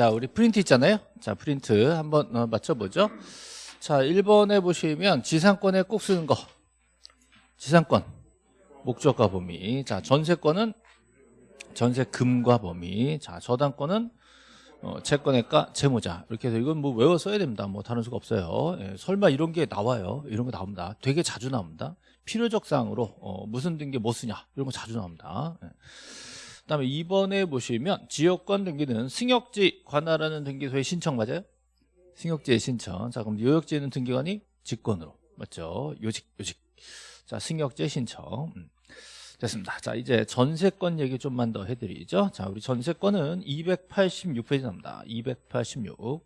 자, 우리 프린트 있잖아요. 자, 프린트 한번 어, 맞춰보죠. 자, 1번에 보시면 지상권에 꼭 쓰는 거. 지상권. 목적과 범위. 자, 전세권은 전세금과 범위. 자, 저당권은 어, 채권액과 채무자. 이렇게 해서 이건 뭐 외워 써야 됩니다. 뭐 다른 수가 없어요. 예, 설마 이런 게 나와요. 이런 거 나옵니다. 되게 자주 나옵니다. 필요적 사항으로 어, 무슨 등기 뭐 쓰냐. 이런 거 자주 나옵니다. 예. 그다음에 2번에 보시면 지역권 등기는 승역지 관할하는 등기소의 신청 맞아요? 승역지의 신청. 자, 그럼 요역지에는 등기관이 직권으로 맞죠? 요직 요직. 자, 승역지의 신청. 음. 됐습니다. 자, 이제 전세권 얘기 좀만 더 해드리죠. 자, 우리 전세권은 286페이지 납니다. 286.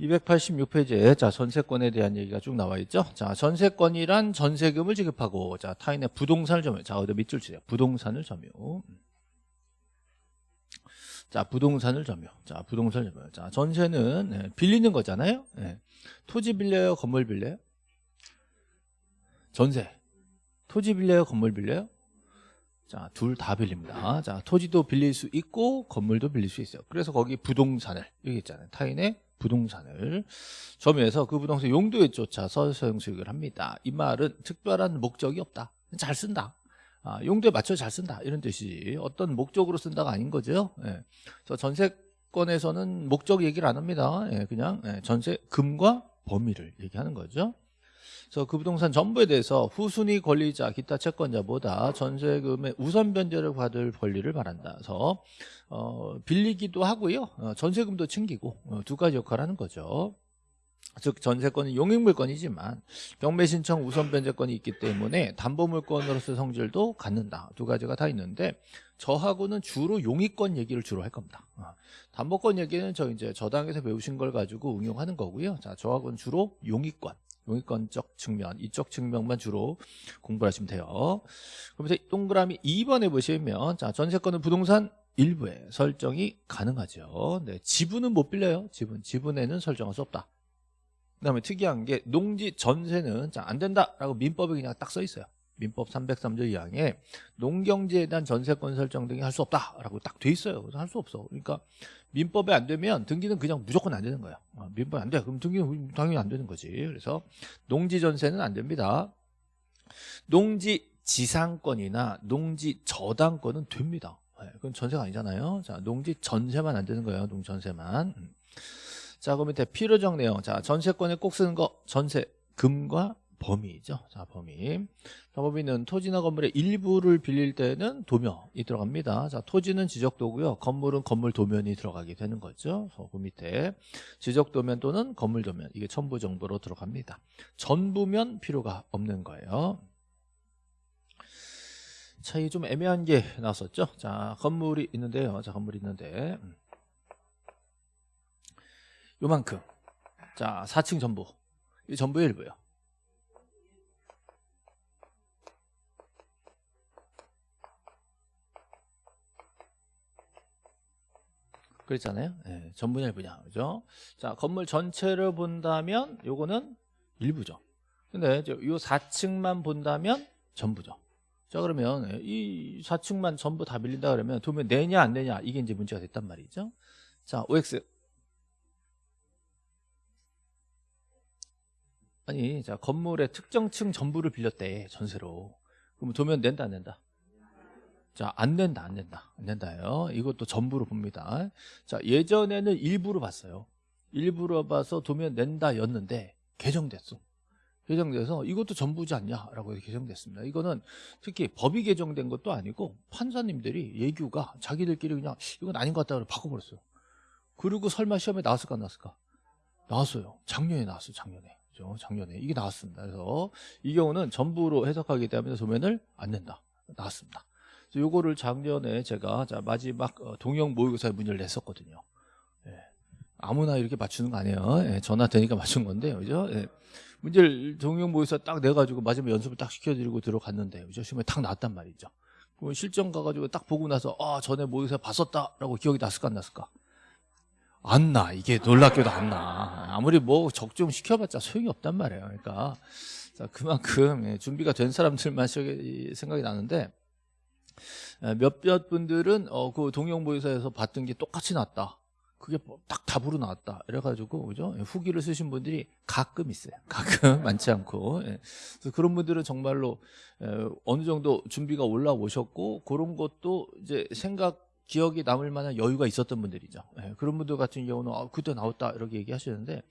286페이지에 자 전세권에 대한 얘기가 쭉 나와 있죠. 자 전세권이란 전세금을 지급하고 자 타인의 부동산을 점유. 자 어디 밑줄 치세요. 부동산을 점유. 자 부동산을 점유. 자 부동산을 점유. 자 전세는 네, 빌리는 거잖아요. 네. 토지 빌려요, 건물 빌려요? 전세. 토지 빌려요, 건물 빌려요? 자, 둘 다 빌립니다. 자, 토지도 빌릴 수 있고 건물도 빌릴 수 있어요. 그래서 거기 부동산을 여기 있잖아요. 타인의 부동산을 점유해서 그 부동산 용도에 쫓아서 소형 수익을 합니다. 이 말은 특별한 목적이 없다. 잘 쓴다. 아, 용도에 맞춰 잘 쓴다. 이런 뜻이지. 어떤 목적으로 쓴다가 아닌 거죠. 예. 그래서 전세권에서는 목적 얘기를 안 합니다. 예, 그냥 예, 전세 금과 범위를 얘기하는 거죠. 그래서 그 부동산 전부에 대해서 후순위 권리자 기타 채권자보다 전세금의 우선 변제를 받을 권리를 말한다. 그래서 어, 빌리기도 하고요. 어, 전세금도 챙기고 어, 두 가지 역할을 하는 거죠. 즉 전세권은 용익물권이지만 경매 신청 우선 변제권이 있기 때문에 담보물권으로서 성질도 갖는다. 두 가지가 다 있는데 저하고는 주로 용익권 얘기를 주로 할 겁니다. 어, 담보권 얘기는 저 이제 저당에서 배우신 걸 가지고 응용하는 거고요. 자, 저하고는 주로 용익권 용익권적 측면 이쪽 측면만 주로 공부를 하시면 돼요. 그러면서 동그라미 2번에 보시면 자 전세권은 부동산 일부에 설정이 가능하죠. 네, 지분은 못 빌려요. 지분 지분에는 설정할 수 없다. 그 다음에 특이한 게 농지 전세는 자, 안 된다라고 민법에 그냥 딱 써 있어요 민법 303조 2항에 농경지에 대한 전세권 설정 등이 할 수 없다라고 딱 돼 있어요. 그래서 할 수 없어. 그러니까 민법에 안 되면 등기는 그냥 무조건 안 되는 거야. 어, 민법 안 돼. 그럼 등기는 당연히 안 되는 거지. 그래서 농지 전세는 안 됩니다. 농지 지상권이나 농지 저당권은 됩니다. 네, 그건 전세가 아니잖아요. 자, 농지 전세만 안 되는 거예요. 농지 전세만. 음. 자, 그럼 밑에 필요적 내용. 자, 전세권에 꼭 쓰는 거 전세 금과 범위죠. 자, 범위. 자, 범위는 토지나 건물의 일부를 빌릴 때는 도면이 들어갑니다. 자, 토지는 지적도고요. 건물은 건물 도면이 들어가게 되는 거죠. 그 밑에 지적 도면 또는 건물 도면 이게 첨부 정보로 들어갑니다. 전부면 필요가 없는 거예요. 자, 이게 좀 애매한 게 나왔었죠. 자, 건물이 있는데요. 자, 건물이 있는데 음. 요만큼. 자, 4층 전부. 이 전부의 일부요. 그랬잖아요. 네, 전분열 분야. 그죠? 자, 건물 전체를 본다면 요거는 일부죠. 근데 요 4층만 본다면 전부죠. 자, 그러면 이 4층만 전부 다 밀린다 그러면 도면 내냐 안 내냐 이게 이제 문제가 됐단 말이죠. 자, OX 아니, 자, 건물의 특정 층 전부를 빌렸대, 전세로. 그러면 도면 낸다, 안 낸다? 자, 안 된다, 안 된다. 안 된다요. 이것도 전부로 봅니다. 자, 예전에는 일부로 봤어요. 일부로 봐서 도면 낸다 였는데 개정됐어. 개정돼서 이것도 전부지 않냐라고 개정됐습니다. 이거는 특히 법이 개정된 것도 아니고 판사님들이 예규가 자기들끼리 그냥 이건 아닌 것 같다고 바꿔버렸어요. 그리고 설마 시험에 나왔을까 안 나왔을까? 나왔어요. 작년에 나왔어요. 작년에. 그죠? 작년에 이게 나왔습니다. 그래서 이 경우는 전부로 해석하기 때문에 도면을 안 낸다. 나왔습니다. 요거를 작년에 제가 자 마지막 어, 동영 모의고사에 문제를 냈었거든요. 예. 아무나 이렇게 맞추는 거 아니에요. 예. 전화 되니까 맞춘 건데, 그죠? 예. 문제를 동영 모의고사 딱 내가지고 마지막 연습을 딱 시켜드리고 들어갔는데, 그죠? 시험에 딱 나왔단 말이죠. 그럼 실전 가가지고 딱 보고 나서, 아, 전에 모의고사 봤었다라고 기억이 났을까, 안 났을까? 안 나. 이게 놀랍게도 안 나. 아무리 뭐 적중 시켜봤자 소용이 없단 말이에요. 그러니까. 자, 그만큼 예, 준비가 된 사람들만 생각이 나는데, 에, 몇몇 분들은 어, 그 동영보유서에서 봤던 게 똑같이 나왔다. 그게 뭐딱 답으로 나왔다. 이래가지고 그죠? 예, 후기를 쓰신 분들이 가끔 있어요. 가끔 많지 않고. 예. 그래서 그런 분들은 정말로 에, 어느 정도 준비가 올라오셨고 그런 것도 이제 생각 기억이 남을 만한 여유가 있었던 분들이죠. 예, 그런 분들 같은 경우는 아, 그때 나왔다 이렇게 얘기하시는데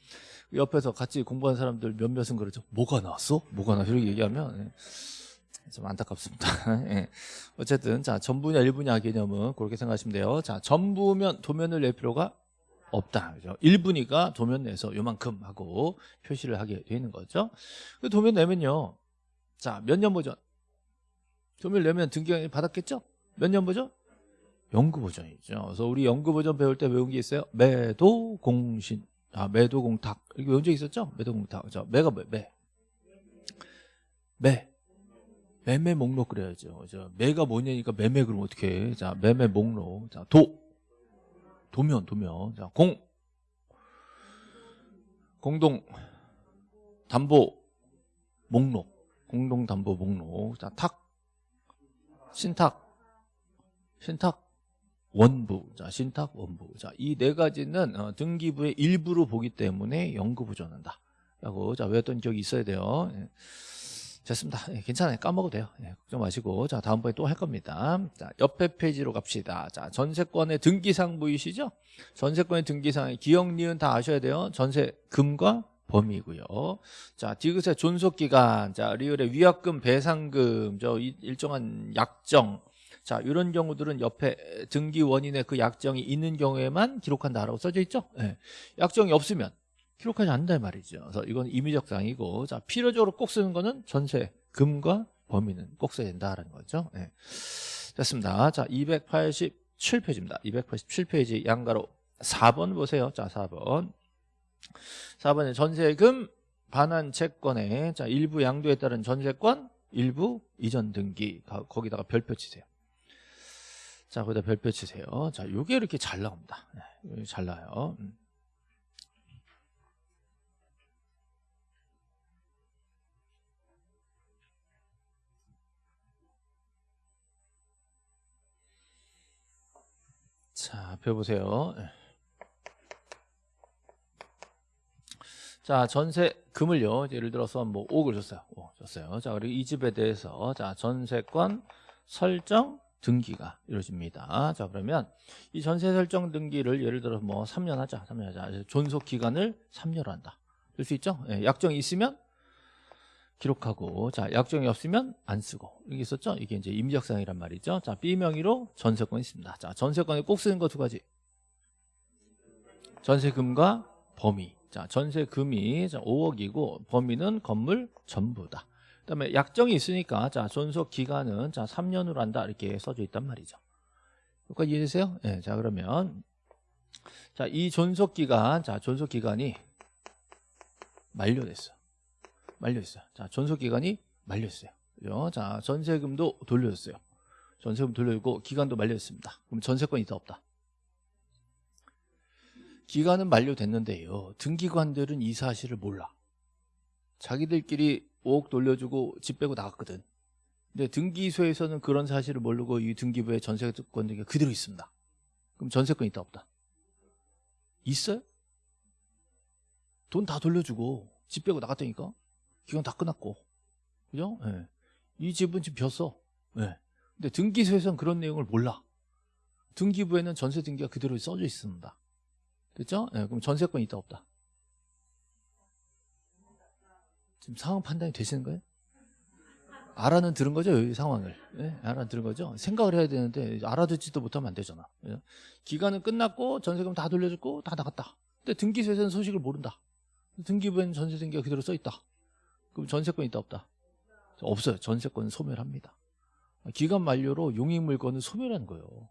옆에서 같이 공부한 사람들 몇몇은 그러죠. 뭐가 나왔어? 뭐가 나왔어? 이렇게 얘기하면 예, 좀 안타깝습니다. 예. 어쨌든 자 전부냐 일부냐 개념은 그렇게 생각하시면 돼요. 자 전부면 도면을 낼 필요가 없다. 그죠? 일부니까 도면 내서 요만큼 하고 표시를 하게 되는 거죠. 그 도면 내면요. 자 몇 년 버전? 도면 내면 등기관이 받았겠죠? 몇 년 버전? 연구 버전이죠. 그래서 우리 연구 버전 배울 때 외운 게 있어요. 매도 공신. 아, 매도 공탁. 이렇게 외운 적 있었죠? 매도 공탁. 그죠? 매가 뭐, 매. 매. 매매 목록 그래야죠. 그죠? 매가 뭐냐니까 매매 그러면 어떻게 해? 자, 매매 목록. 자, 도. 도면, 도면. 자, 공. 공동 담보 목록. 공동 담보 목록. 자, 탁. 신탁. 신탁. 원부, 자 신탁 원부, 자 이 네 가지는 어, 등기부의 일부로 보기 때문에 연구 부전한다. 라고 자 외웠던 기억이 있어야 돼요. 예. 됐습니다. 예, 괜찮아요. 까먹어도 돼요. 예, 걱정 마시고 자 다음번에 또 할 겁니다. 자 옆에 페이지로 갑시다. 자 전세권의 등기상 보이시죠? 전세권의 등기상의 기억 니은 다 아셔야 돼요. 전세금과 범위고요. 자 디귿의 존속기간, 자 리을의 위약금, 배상금, 저 이- 일정한 약정. 자 이런 경우들은 옆에 등기 원인의 그 약정이 있는 경우에만 기록한다라고 써져 있죠. 예. 약정이 없으면 기록하지 않는다 말이죠. 그래서 이건 임의적 사항이고 자 필요적으로 꼭 쓰는 거는 전세 금과 범위는 꼭 써야 된다라는 거죠. 예. 됐습니다. 자 287페이지입니다. 287페이지 양가로 4번 보세요. 자 4번 4번에 전세금 반환 채권에 자 일부 양도에 따른 전세권 일부 이전 등기 가- 거기다가 별표 치세요. 자 거기다 별표 치세요. 자 요게 이렇게 잘 나옵니다. 네, 잘 나요. 음. 자, 펴보세요. 예. 자, 전세 금을요. 예를 들어서 뭐 5억을 줬어요. 5억 줬어요. 자, 그리고 이 집에 대해서 자, 전세권 설정 등기가 이루어집니다. 자, 그러면 이 전세 설정 등기를 예를 들어 뭐 3년 하자. 3년 하자. 존속 기간을 3년으로 한다. 될 수 있죠? 예, 약정이 있으면 기록하고 자 약정이 없으면 안 쓰고. 이게 있었죠? 이게 이제 임의적사항이란 말이죠. 자 B 명의로 전세권이 있습니다. 자 전세권에 꼭 쓰는 거 두 가지. 전세금과 범위. 자 전세금이 자, 5억이고 범위는 건물 전부다. 그다음에 약정이 있으니까 자 존속 기간은 자 3년으로 한다. 이렇게 써져 있단 말이죠. 여기까지 이해되세요? 예, 자 그러면 자 이 존속 기간 자 존속 기간이 만료됐어 만료했어요. 자, 전속 기간이 만료했어요. 그죠? 자, 전세금도 돌려줬어요. 전세금 돌려주고 기간도 만료했습니다. 그럼 전세권이 있다 없다? 기간은 만료됐는데요. 등기관들은 이 사실을 몰라. 자기들끼리 5억 돌려주고 집 빼고 나갔거든. 근데 등기소에서는 그런 사실을 모르고 이 등기부에 전세권 등기가 그대로 있습니다. 그럼 전세권이 있다 없다? 있어요? 돈 다 돌려주고 집 빼고 나갔다니까? 기간 다 끝났고 그죠? 예. 이 집은 지금 벼어 예. 근데 등기소에서는 그런 내용을 몰라 등기부에는 전세 등기가 그대로 써져 있습니다 됐죠? 예. 그럼 전세권이 있다 없다 지금 상황 판단이 되시는 거예요? 알아는 들은 거죠 이 상황을 예? 알아 들은 거죠 생각을 해야 되는데 알아듣지도 못하면 안 되잖아 예? 기간은 끝났고 전세금 다 돌려줬고 다 나갔다 근데 등기소에서는 소식을 모른다 등기부에는 전세 등기가 그대로 써 있다 그럼 전세권이 있다 없다? 없어요. 전세권은 소멸합니다. 기간 만료로 용익 물건은 소멸하는 거예요.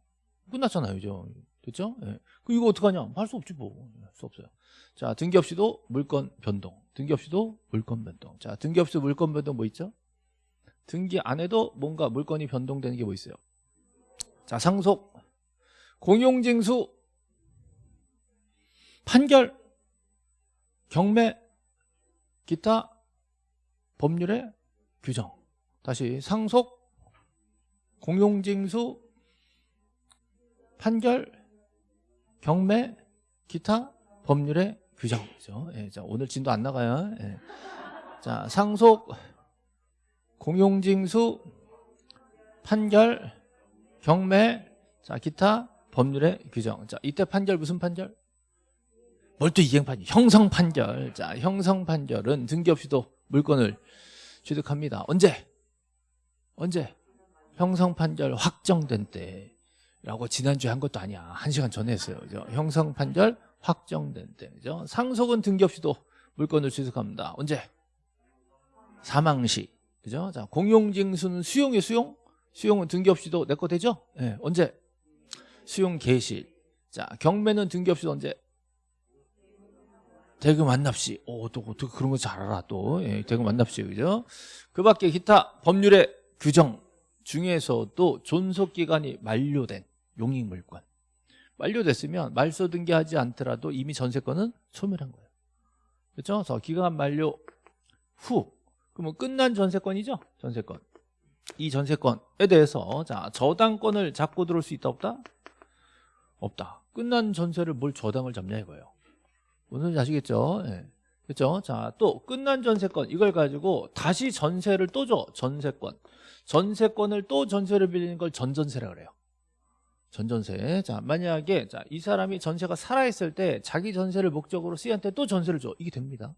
끝났잖아요. 그죠? 됐죠? 예. 그 이거 어떡하냐? 할 수 없지 뭐. 할 수 없어요. 자, 등기 없이도 물건 변동. 등기 없이도 물건 변동. 자, 등기 없이도 물건 변동 뭐 있죠? 등기 안에도 뭔가 물건이 변동되는 게 뭐 있어요? 자, 상속, 공용징수, 판결, 경매, 기타 법률의 규정 다시 상속 공용징수 판결, 경매, 기타, 법률의 규정이죠. 예, 자, 오늘 진도 안 나가요. 예. 자, 상속, 공용징수, 판결, 경매, 자, 기타, 법률의 규정. 자, 이때 판결 무슨 판결? 뭘또 이행 판결? 형성 판결. 자, 형성 판결은 등기 없이도 물건을 취득합니다. 언제? 언제? 형성 판결 확정된 때라고 지난주에 한 것도 아니야. 한 시간 전에 했어요. 그죠? 형성 판결 확정된 때. 그죠? 상속은 등기 없이도 물건을 취득합니다. 언제? 사망 시. 그죠? 자, 공용징수는 수용이 수용? 수용은 등기 없이도 내 거 되죠? 예, 언제? 수용 개시. 자, 경매는 등기 없이도 언제? 대금 완납시. 오, 또 어떻게 그런 거 잘 알아, 또. 예, 대금 완납시, 그죠? 그 밖에 기타 법률의 규정 중에서도 존속 기간이 만료된 용익 물권. 만료됐으면 말소 등기하지 않더라도 이미 전세권은 소멸한 거예요. 그렇죠? 그래서 기간 만료 후 그러면 끝난 전세권이죠? 전세권. 이 전세권에 대해서 자 저당권을 잡고 들어올 수 있다 없다? 없다. 끝난 전세를 뭘 저당을 잡냐 이거예요. 무슨 소리인지 아시겠죠? 예. 그렇죠? 자, 또 끝난 전세권 이걸 가지고 다시 전세를 또 줘. 전세권. 전세권을 또 전세를 빌리는 걸 전전세라 그래요. 전전세. 자, 만약에 자, 이 사람이 전세가 살아 있을 때 자기 전세를 목적으로 C한테 또 전세를 줘. 이게 됩니다.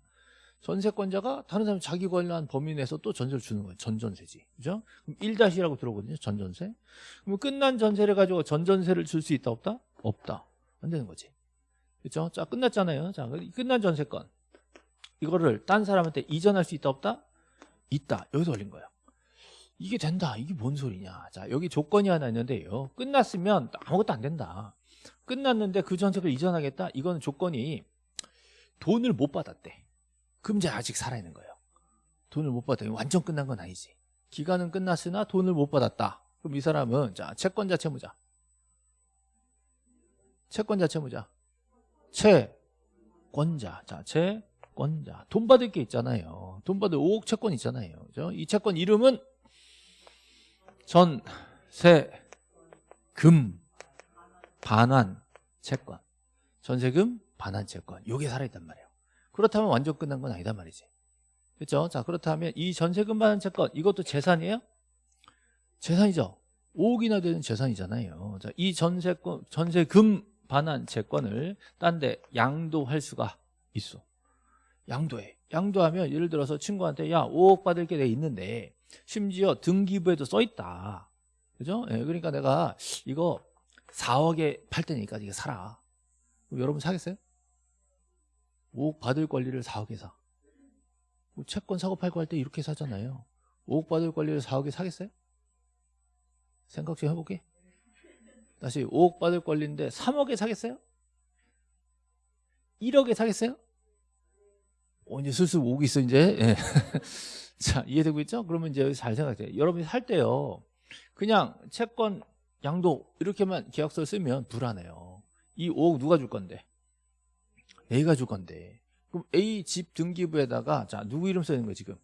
전세권자가 다른 사람 자기 관련 범위 내에서 또 전세를 주는 거예요. 전전세지. 그죠? 그럼 1-이라고 들어오거든요. 전전세. 그럼 끝난 전세를 가지고 전전세를 줄 수 있다 없다? 없다. 안 되는 거지. 그렇죠? 자, 끝났잖아요. 자, 끝난 전세권. 이거를 딴 사람한테 이전할 수 있다 없다? 있다. 여기서 걸린 거예요. 이게 된다. 이게 뭔 소리냐. 자, 여기 조건이 하나 있는데요. 끝났으면 아무것도 안 된다. 끝났는데 그 전세를 이전하겠다? 이거는 조건이 돈을 못 받았대. 그럼 이제 아직 살아있는 거예요. 돈을 못 받았다. 완전 끝난 건 아니지. 기간은 끝났으나 돈을 못 받았다. 그럼 이 사람은 자 채권자 채무자. 채권자 채무자. 채권자. 자, 채권자. 돈 받을 게 있잖아요. 돈 받을 5억 채권 있잖아요. 그죠? 이 채권 이름은 전세금 반환 채권. 전세금 반환 채권. 요게 살아있단 말이에요. 그렇다면 완전 끝난 건 아니다 말이지. 그렇죠? 자, 그렇다면 이 전세금 반환 채권 이것도 재산이에요? 재산이죠. 5억이나 되는 재산이잖아요. 자, 이 전세권 전세금 반환 채권을 딴 데 양도할 수가 있어. 양도해. 양도하면 예를 들어서 친구한테 야 5억 받을 게 내 있는데 심지어 등기부에도 써 있다. 그죠? 예, 그러니까 내가 이거 4억에 팔 테니까 이거 사라. 여러분 사겠어요? 5억 받을 권리를 4억에 사. 뭐 채권 사고 팔고 할 때 이렇게 사잖아요. 5억 받을 권리를 4억에 사겠어요? 생각 좀 해볼게. 다시 5억 받을 권리인데 3억에 사겠어요? 1억에 사겠어요? 어, 이제 슬슬 5억 있어, 이제. 예. 자, 이해되고 있죠? 그러면 이제 잘 생각해요. 여러분이 살 때요. 그냥 채권 양도 이렇게만 계약서를 쓰면 불안해요. 이 5억 누가 줄 건데? A가 줄 건데. 그럼 A 집 등기부에다가 자, 누구 이름 써 있는 거예요, 지금?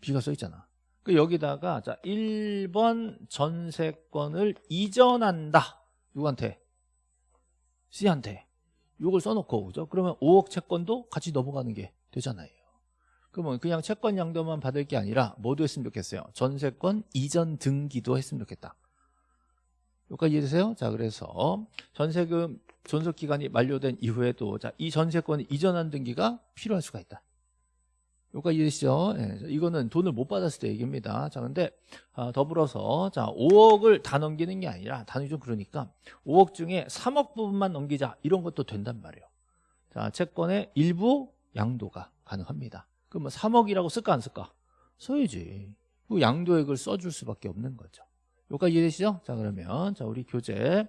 B가 써 있잖아. 그 여기다가 자, 1번 전세권을 이전한다. 누구한테? C한테. 요걸 써 놓고 그죠? 그러면 5억 채권도 같이 넘어가는 게 되잖아요. 그러면 그냥 채권 양도만 받을 게 아니라 뭐도 했으면 좋겠어요? 전세권 이전 등기도 했으면 좋겠다. 여기까지 이해되세요? 자, 그래서 전세금 존속 기간이 만료된 이후에도 자, 이 전세권을 이전한 등기가 필요할 수가 있다. 여기까지 이해되시죠? 예, 이거는 돈을 못 받았을 때 얘기입니다. 자, 근데 아, 더불어서 자, 5억을 다 넘기는 게 아니라 단위 좀 그러니까 5억 중에 3억 부분만 넘기자 이런 것도 된단 말이에요. 자, 채권의 일부 양도가 가능합니다. 그럼 뭐 3억이라고 쓸까 안 쓸까? 써야지. 그 양도액을 써줄 수밖에 없는 거죠. 여기까지 이해되시죠? 자 그러면 자 우리 교재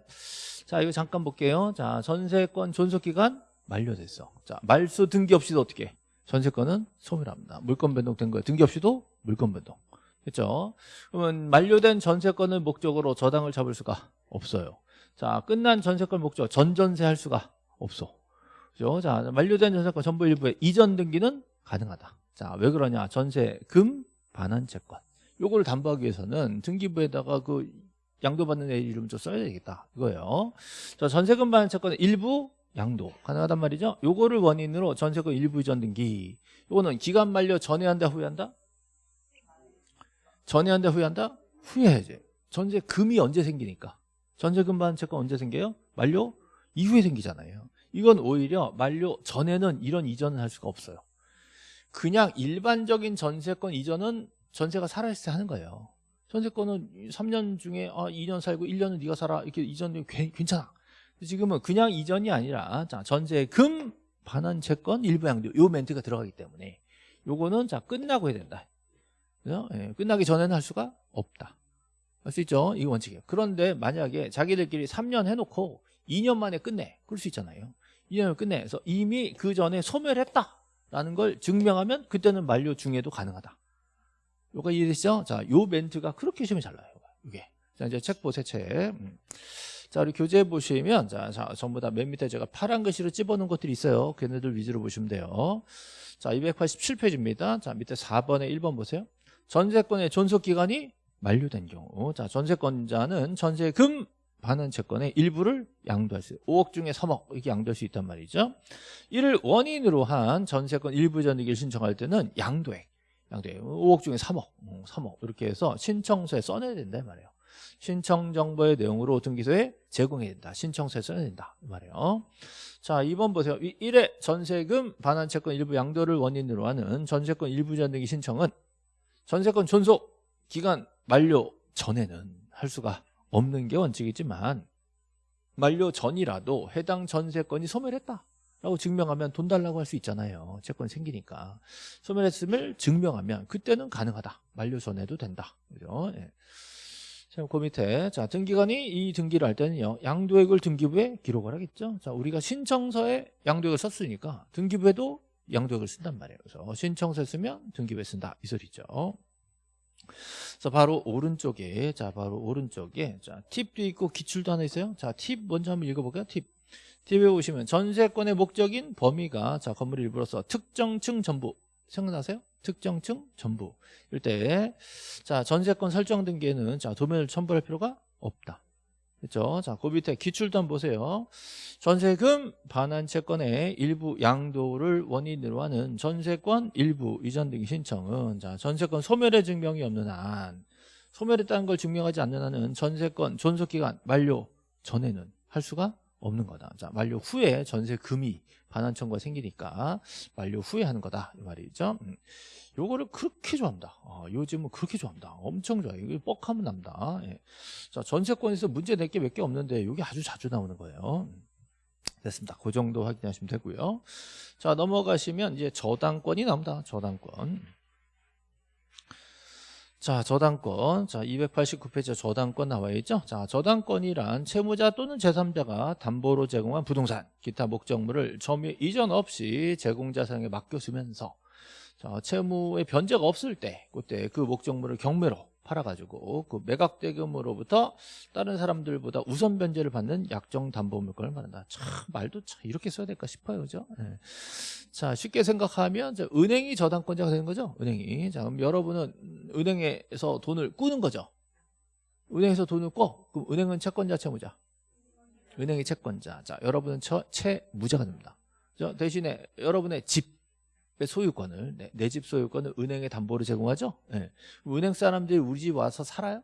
자 이거 잠깐 볼게요. 자 전세권 존속기간 만료됐어. 자 말소 등기 없이도 어떻게? 전세권은 소멸합니다. 물권 변동된 거예요. 등기 없이도 물권 변동. 그렇죠? 그러면 만료된 전세권을 목적으로 저당을 잡을 수가 없어요. 자 끝난 전세권 목적 전전세 할 수가 없어. 그죠? 자 만료된 전세권 전부 일부의 이전 등기는 가능하다. 자 왜 그러냐? 전세금 반환 채권. 요거를 담보하기 위해서는 등기부에다가 그 양도받는 애 이름 좀 써야 되겠다 이거예요 자 전세금 반환 채권의 일부 양도 가능하단 말이죠. 요거를 원인으로 전세금 일부 이전 등기 요거는 기간 만료 전에 한다 후에 한다? 전에 한다 후에 한다? 후에 해야지. 전세금이 언제 생기니까? 전세금 반환 채권 언제 생겨요? 만료 이후에 생기잖아요. 이건 오히려 만료 전에는 이런 이전을 할 수가 없어요. 그냥 일반적인 전세권 이전은 전세가 살아있을 때 하는 거예요. 전세권은 3년 중에 아, 2년 살고 1년은 네가 살아 이렇게 이전이 괜찮아 지금은 그냥 이전이 아니라 자 전세금 반환 채권 일부 양도 요 멘트가 들어가기 때문에 요거는 자 끝나고 해야 된다 그죠? 예, 끝나기 전에는 할 수가 없다 할 수 있죠 이 원칙이에요 그런데 만약에 자기들끼리 3년 해놓고 2년 만에 끝내 그럴 수 있잖아요 2년을 끝내 그래서 이미 그 전에 소멸했다라는 걸 증명하면 그때는 만료 중에도 가능하다 요거 이해되시죠? 자, 요 멘트가 그렇게 시험이 잘 나요. 이게. 자, 이제 책 보세요, 책. 음. 자, 우리 교재 보시면, 자, 자, 전부 다 맨 밑에 제가 파란 글씨로 찝어놓은 것들이 있어요. 걔네들 위주로 보시면 돼요. 자, 287페이지입니다. 자, 밑에 4번에 1번 보세요. 전세권의 존속기간이 만료된 경우. 자, 전세권자는 전세금 반환 채권의 일부를 양도할 수, 5억 중에 3억 이렇게 양도할 수 있단 말이죠. 이를 원인으로 한 전세권 일부 전익을 신청할 때는 양도액, 양도액 5억 중에 3억, 3억 음, 이렇게 해서 신청서에 써내야 된다 이 말이에요. 신청 정보의 내용으로 등기소에 제공해야 된다. 신청서에 써야 된다 이 말이에요. 자 2번 보세요. 1회 전세금 반환 채권 일부 양도를 원인으로 하는 전세권 일부 전등기 신청은 전세권 존속 기간 만료 전에는 할 수가 없는 게 원칙이지만 만료 전이라도 해당 전세권이 소멸했다. 라고 증명하면 돈 달라고 할 수 있잖아요 채권 생기니까 소멸했음을 증명하면 그때는 가능하다 만료 전에도 된다 그죠 예. 그 밑에. 자 등기관이 이 등기를 할 때는요 양도액을 등기부에 기록을 하겠죠? 자 우리가 신청서에 양도액을 썼으니까 등기부에도 양도액을 쓴단 말이에요. 그래서 신청서에 쓰면 등기부에 쓴다. 이 소리죠. 그래서 바로 오른쪽에 자 바로 오른쪽에 자 팁도 있고 기출도 하나 있어요. 자 팁 먼저 한번 읽어볼까요. 팁. 뒤에 보시면 전세권의 목적인 범위가 자 건물 일부로서 특정층 전부 생각나세요? 특정층 전부 이럴 때자 전세권 설정 등기에는 자 도면을 첨부할 필요가 없다 그렇죠? 자, 그 밑에 한번 보세요. 전세금 반환 채권의 일부 양도를 원인으로 하는 전세권 일부 이전 등기 신청은 자, 전세권 소멸의 증명이 없는 한 소멸했다는 걸 증명하지 않는 한은 전세권 존속 기간 만료 전에는 할 수가 없는 거다. 자, 만료 후에 전세 금이 반환 청구가 생기니까 만료 후에 하는 거다 이 말이죠. 음. 요거를 그렇게 좋아합니다. 어, 요즘은 그렇게 좋아합니다. 엄청 좋아요. 이거 뻑하면 납니다. 예. 자, 전세권에서 문제 낼 게 몇 개 없는데 이게 아주 자주 나오는 거예요. 음. 됐습니다. 그 정도 확인하시면 되고요. 자, 넘어가시면 이제 저당권이 나옵니다. 저당권. 자 저당권. 자 289페이지 저당권 나와 있죠? 자 저당권이란 채무자 또는 제3자가 담보로 제공한 부동산 기타 목적물을 점유 이전 없이 제공자 상에 맡겨주면서 자 채무의 변제가 없을 때 그때 그 목적물을 경매로 팔아가지고 그 매각 대금으로부터 다른 사람들보다 우선 변제를 받는 약정 담보 물건을 말한다. 참 말도 참 이렇게 써야 될까 싶어요, 그죠? 네. 자 쉽게 생각하면 은행이 저당권자가 되는 거죠, 은행이. 자 그럼 여러분은 은행에서 돈을 꾸는 거죠. 은행에서 돈을 꿔. 그럼 은행은 채권자, 채무자. 은행이 채권자. 자 여러분은 처, 채무자가 됩니다. 대신에 여러분의 집 소유권을 내 집 소유권을 은행에 담보로 제공하죠? 네. 은행 사람들이 우리 집 와서 살아요?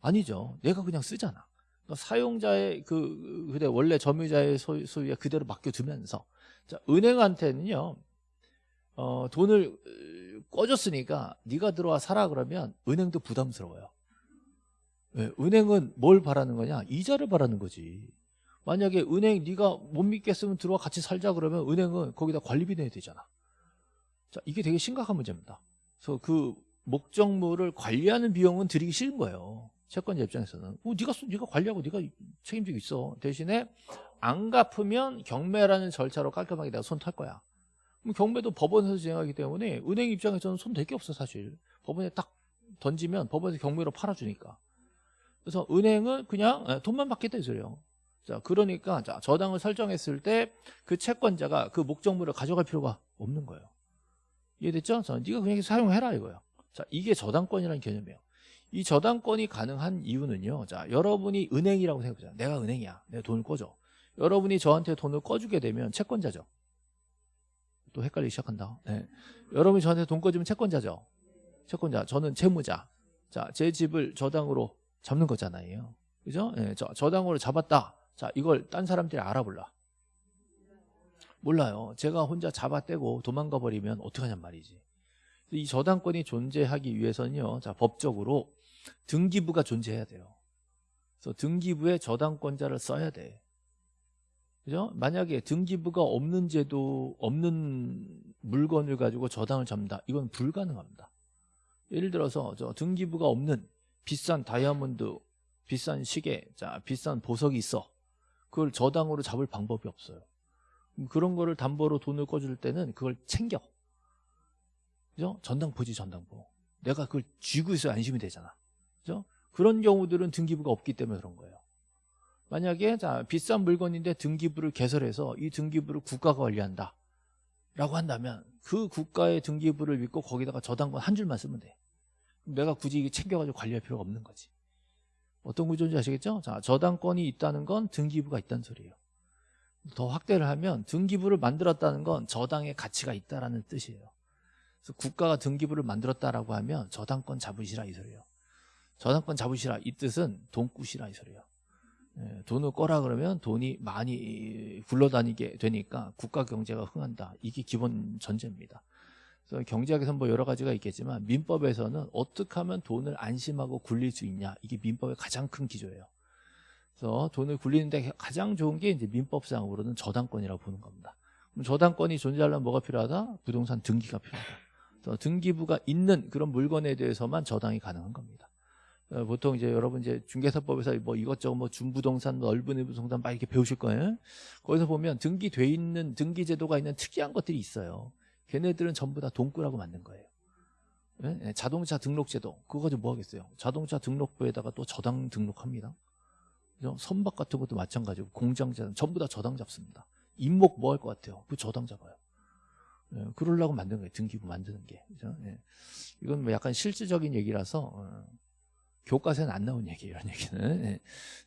아니죠. 내가 그냥 쓰잖아. 그러니까 사용자의 그 그대 원래 점유자의 소유, 소유에 그대로 맡겨두면서. 자, 은행한테는요 어, 돈을 꺼줬으니까 네가 들어와 살아 그러면 은행도 부담스러워요. 네. 은행은 뭘 바라는 거냐? 이자를 바라는 거지. 만약에 은행 네가 못 믿겠으면 들어와 같이 살자 그러면 은행은 거기다 관리비 내야 되잖아 자, 이게 되게 심각한 문제입니다. 그래서 그 목적물을 관리하는 비용은 드리기 싫은 거예요. 채권자 입장에서는. 어, 네가 네가 관리하고 네가 책임지고 있어. 대신에 안 갚으면 경매라는 절차로 깔끔하게 내가 손탈 거야. 그럼 경매도 법원에서 진행하기 때문에 은행 입장에서는 손 댈 게 없어 사실. 법원에 딱 던지면 법원에서 경매로 팔아주니까. 그래서 은행은 그냥 예, 돈만 받겠다 이 소리예요. 자, 그러니까 자, 저당을 설정했을 때 그 채권자가 그 목적물을 가져갈 필요가 없는 거예요. 이해됐죠? 자, 네가 그냥 사용해라 이거야. 자, 이게 저당권이라는 개념이에요. 이 저당권이 가능한 이유는요. 자, 여러분이 은행이라고 생각해보자. 내가 은행이야. 내가 돈을 꿔줘. 여러분이 저한테 돈을 꿔주게 되면 채권자죠. 또 헷갈리기 시작한다. 네. 여러분이 저한테 돈 꿔주면 채권자죠. 채권자. 저는 채무자. 자, 제 집을 저당으로 잡는 거잖아요. 그죠? 네, 저, 저당으로 잡았다. 자, 이걸 딴 사람들이 알아볼라. 몰라요. 제가 혼자 잡아떼고 도망가 버리면 어떡하냔 말이지. 이 저당권이 존재하기 위해서는요. 자, 법적으로 등기부가 존재해야 돼요. 그래서 등기부에 저당권자를 써야 돼. 그죠? 만약에 등기부가 없는 제도, 없는 물건을 가지고 저당을 잡는다. 이건 불가능합니다. 예를 들어서 저 등기부가 없는 비싼 다이아몬드, 비싼 시계, 자, 비싼 보석이 있어. 그걸 저당으로 잡을 방법이 없어요. 그런 거를 담보로 돈을 꿔줄 때는 그걸 챙겨. 그죠? 전당포지 전당포. 내가 그걸 쥐고 있어야 안심이 되잖아. 그죠? 그런 경우들은 등기부가 없기 때문에 그런 거예요. 만약에 자 비싼 물건인데 등기부를 개설해서 이 등기부를 국가가 관리한다. 라고 한다면 그 국가의 등기부를 믿고 거기다가 저당권 한 줄만 쓰면 돼. 내가 굳이 이게 챙겨가지고 관리할 필요가 없는 거지. 어떤 구조인지 아시겠죠? 자, 저당권이 있다는 건 등기부가 있다는 소리예요. 더 확대를 하면 등기부를 만들었다는 건 저당의 가치가 있다라는 뜻이에요. 그래서 국가가 등기부를 만들었다라고 하면 저당권 잡으시라 이 소리예요. 저당권 잡으시라 이 뜻은 돈 꾸시라 이 소리예요. 예, 돈을 꺼라 그러면 돈이 많이 굴러다니게 되니까 국가 경제가 흥한다. 이게 기본 전제입니다. 그래서 경제학에서는 뭐 여러 가지가 있겠지만 민법에서는 어떻게 하면 돈을 안심하고 굴릴 수 있냐 이게 민법의 가장 큰 기조예요. 그래서 돈을 굴리는데 가장 좋은 게 이제 민법상으로는 저당권이라고 보는 겁니다. 그럼 저당권이 존재하려면 뭐가 필요하다? 부동산 등기가 필요하다. 그래서 등기부가 있는 그런 물건에 대해서만 저당이 가능한 겁니다. 어, 보통 이제 여러분 이제 중개사법에서 뭐 이것저것 뭐 준부동산, 넓은 부동산 막 이렇게 배우실 거예요. 거기서 보면 등기돼 있는 등기 제도가 있는 특이한 것들이 있어요. 걔네들은 전부 다 돈꾸라고 만든 거예요. 예? 자동차 등록 제도 그거 가지고 뭐 하겠어요? 자동차 등록부에다가 또 저당 등록합니다. 선박 같은 것도 마찬가지고 공장자는 전부 다 저당 잡습니다. 임목 뭐 할 것 같아요? 그 저당 잡아요. 예, 그러려고 만든 거예요. 등기부 만드는 게. 그죠? 예. 이건 뭐 약간 실질적인 얘기라서 어, 교과서에는 안 나온 얘기예요. 이런 얘기는. 예.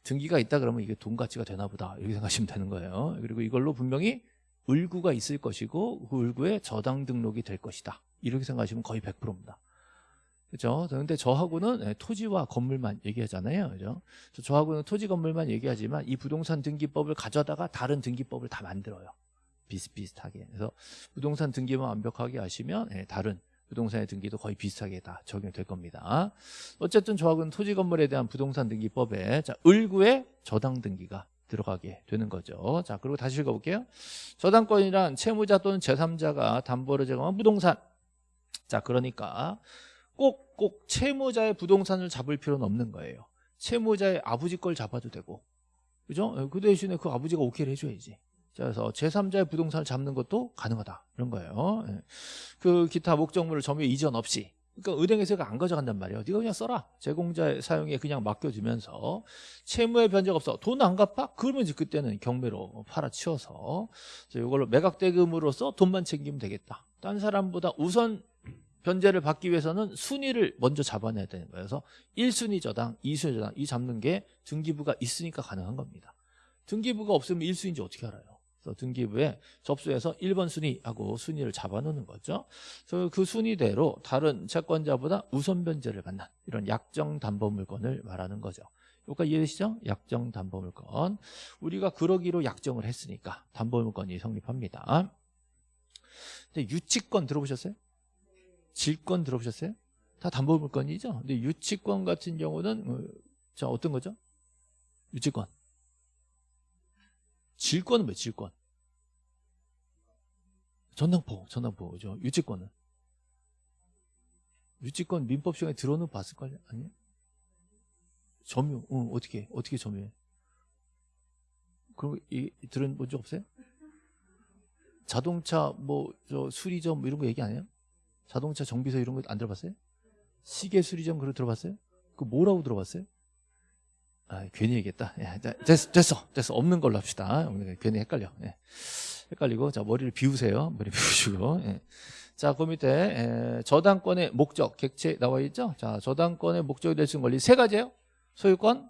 등기가 있다 그러면 이게 돈 가치가 되나 보다. 이렇게 생각하시면 되는 거예요. 그리고 이걸로 분명히 을구가 있을 것이고 그 을구에 저당 등록이 될 것이다. 이렇게 생각하시면 거의 100%입니다. 그죠? 그런데 저하고는 예, 토지와 건물만 얘기하잖아요. 그죠? 저하고는 토지 건물만 얘기하지만 이 부동산 등기법을 가져다가 다른 등기법을 다 만들어요. 비슷비슷하게. 그래서 부동산 등기만 완벽하게 하시면 예, 다른 부동산의 등기도 거의 비슷하게 다 적용될 겁니다. 어쨌든 저하고는 토지 건물에 대한 부동산 등기법에 자, 을구에 저당 등기가 들어가게 되는 거죠. 자, 그리고 다시 읽어볼게요. 저당권이란 채무자 또는 제3자가 담보를 제공한 부동산. 자, 그러니까 꼭, 꼭 채무자의 부동산을 잡을 필요는 없는 거예요. 채무자의 아버지 걸 잡아도 되고. 그죠? 그 대신에 그 아버지가 오케이를 해줘야지. 자, 그래서 제3자의 부동산을 잡는 것도 가능하다. 이런 거예요. 예. 그 기타 목적물을 점유 이전 없이 그러니까 은행에서 안 가져간단 말이에요. 네가 그냥 써라. 제공자의 사용에 그냥 맡겨주면서 채무의 변제가 없어. 돈 안 갚아? 그러면 이제 그때는 경매로 팔아치워서 이걸로 매각대금으로서 돈만 챙기면 되겠다. 딴 사람보다 우선 변제를 받기 위해서는 순위를 먼저 잡아내야 되는 거예요. 그래서 1순위 저당, 2순위 저당 이 잡는 게 등기부가 있으니까 가능한 겁니다. 등기부가 없으면 1순위인지 어떻게 알아요? 그래서 등기부에 접수해서 1번 순위하고 순위를 잡아놓는 거죠. 그래서 그 순위대로 다른 채권자보다 우선 변제를 받는 이런 약정 담보 물건을 말하는 거죠. 여기까지 이해되시죠? 약정 담보 물건. 우리가 그러기로 약정을 했으니까 담보 물건이 성립합니다. 근데 유치권 들어보셨어요? 질권 들어보셨어요? 다 담보 물건이죠. 근데 유치권 같은 경우는 어, 자 어떤 거죠? 유치권. 질권은 뭐 질권? 전당포, 전당포, 죠 유치권은? 유치권 민법 시간에 들어는 봤을 거 아니에요? 점유, 응, 어떻게, 어떻게 점유해? 그럼 이, 들은 본 적 없어요? 자동차 뭐, 저 수리점 뭐 이런 거 얘기 안 해요? 자동차 정비소 이런 거 안 들어봤어요? 시계 수리점 그런 거 들어봤어요? 그 뭐라고 들어봤어요? 아, 괜히 얘기했다. 야, 됐어, 됐어, 됐어. 없는 걸로 합시다. 괜히 헷갈려. 예. 헷갈리고, 자, 머리를 비우세요. 머리 비우시고. 예. 자, 그 밑에 에, 저당권의 목적 객체 나와 있죠? 자, 저당권의 목적이 될 수 있는 권리 세 가지예요. 소유권,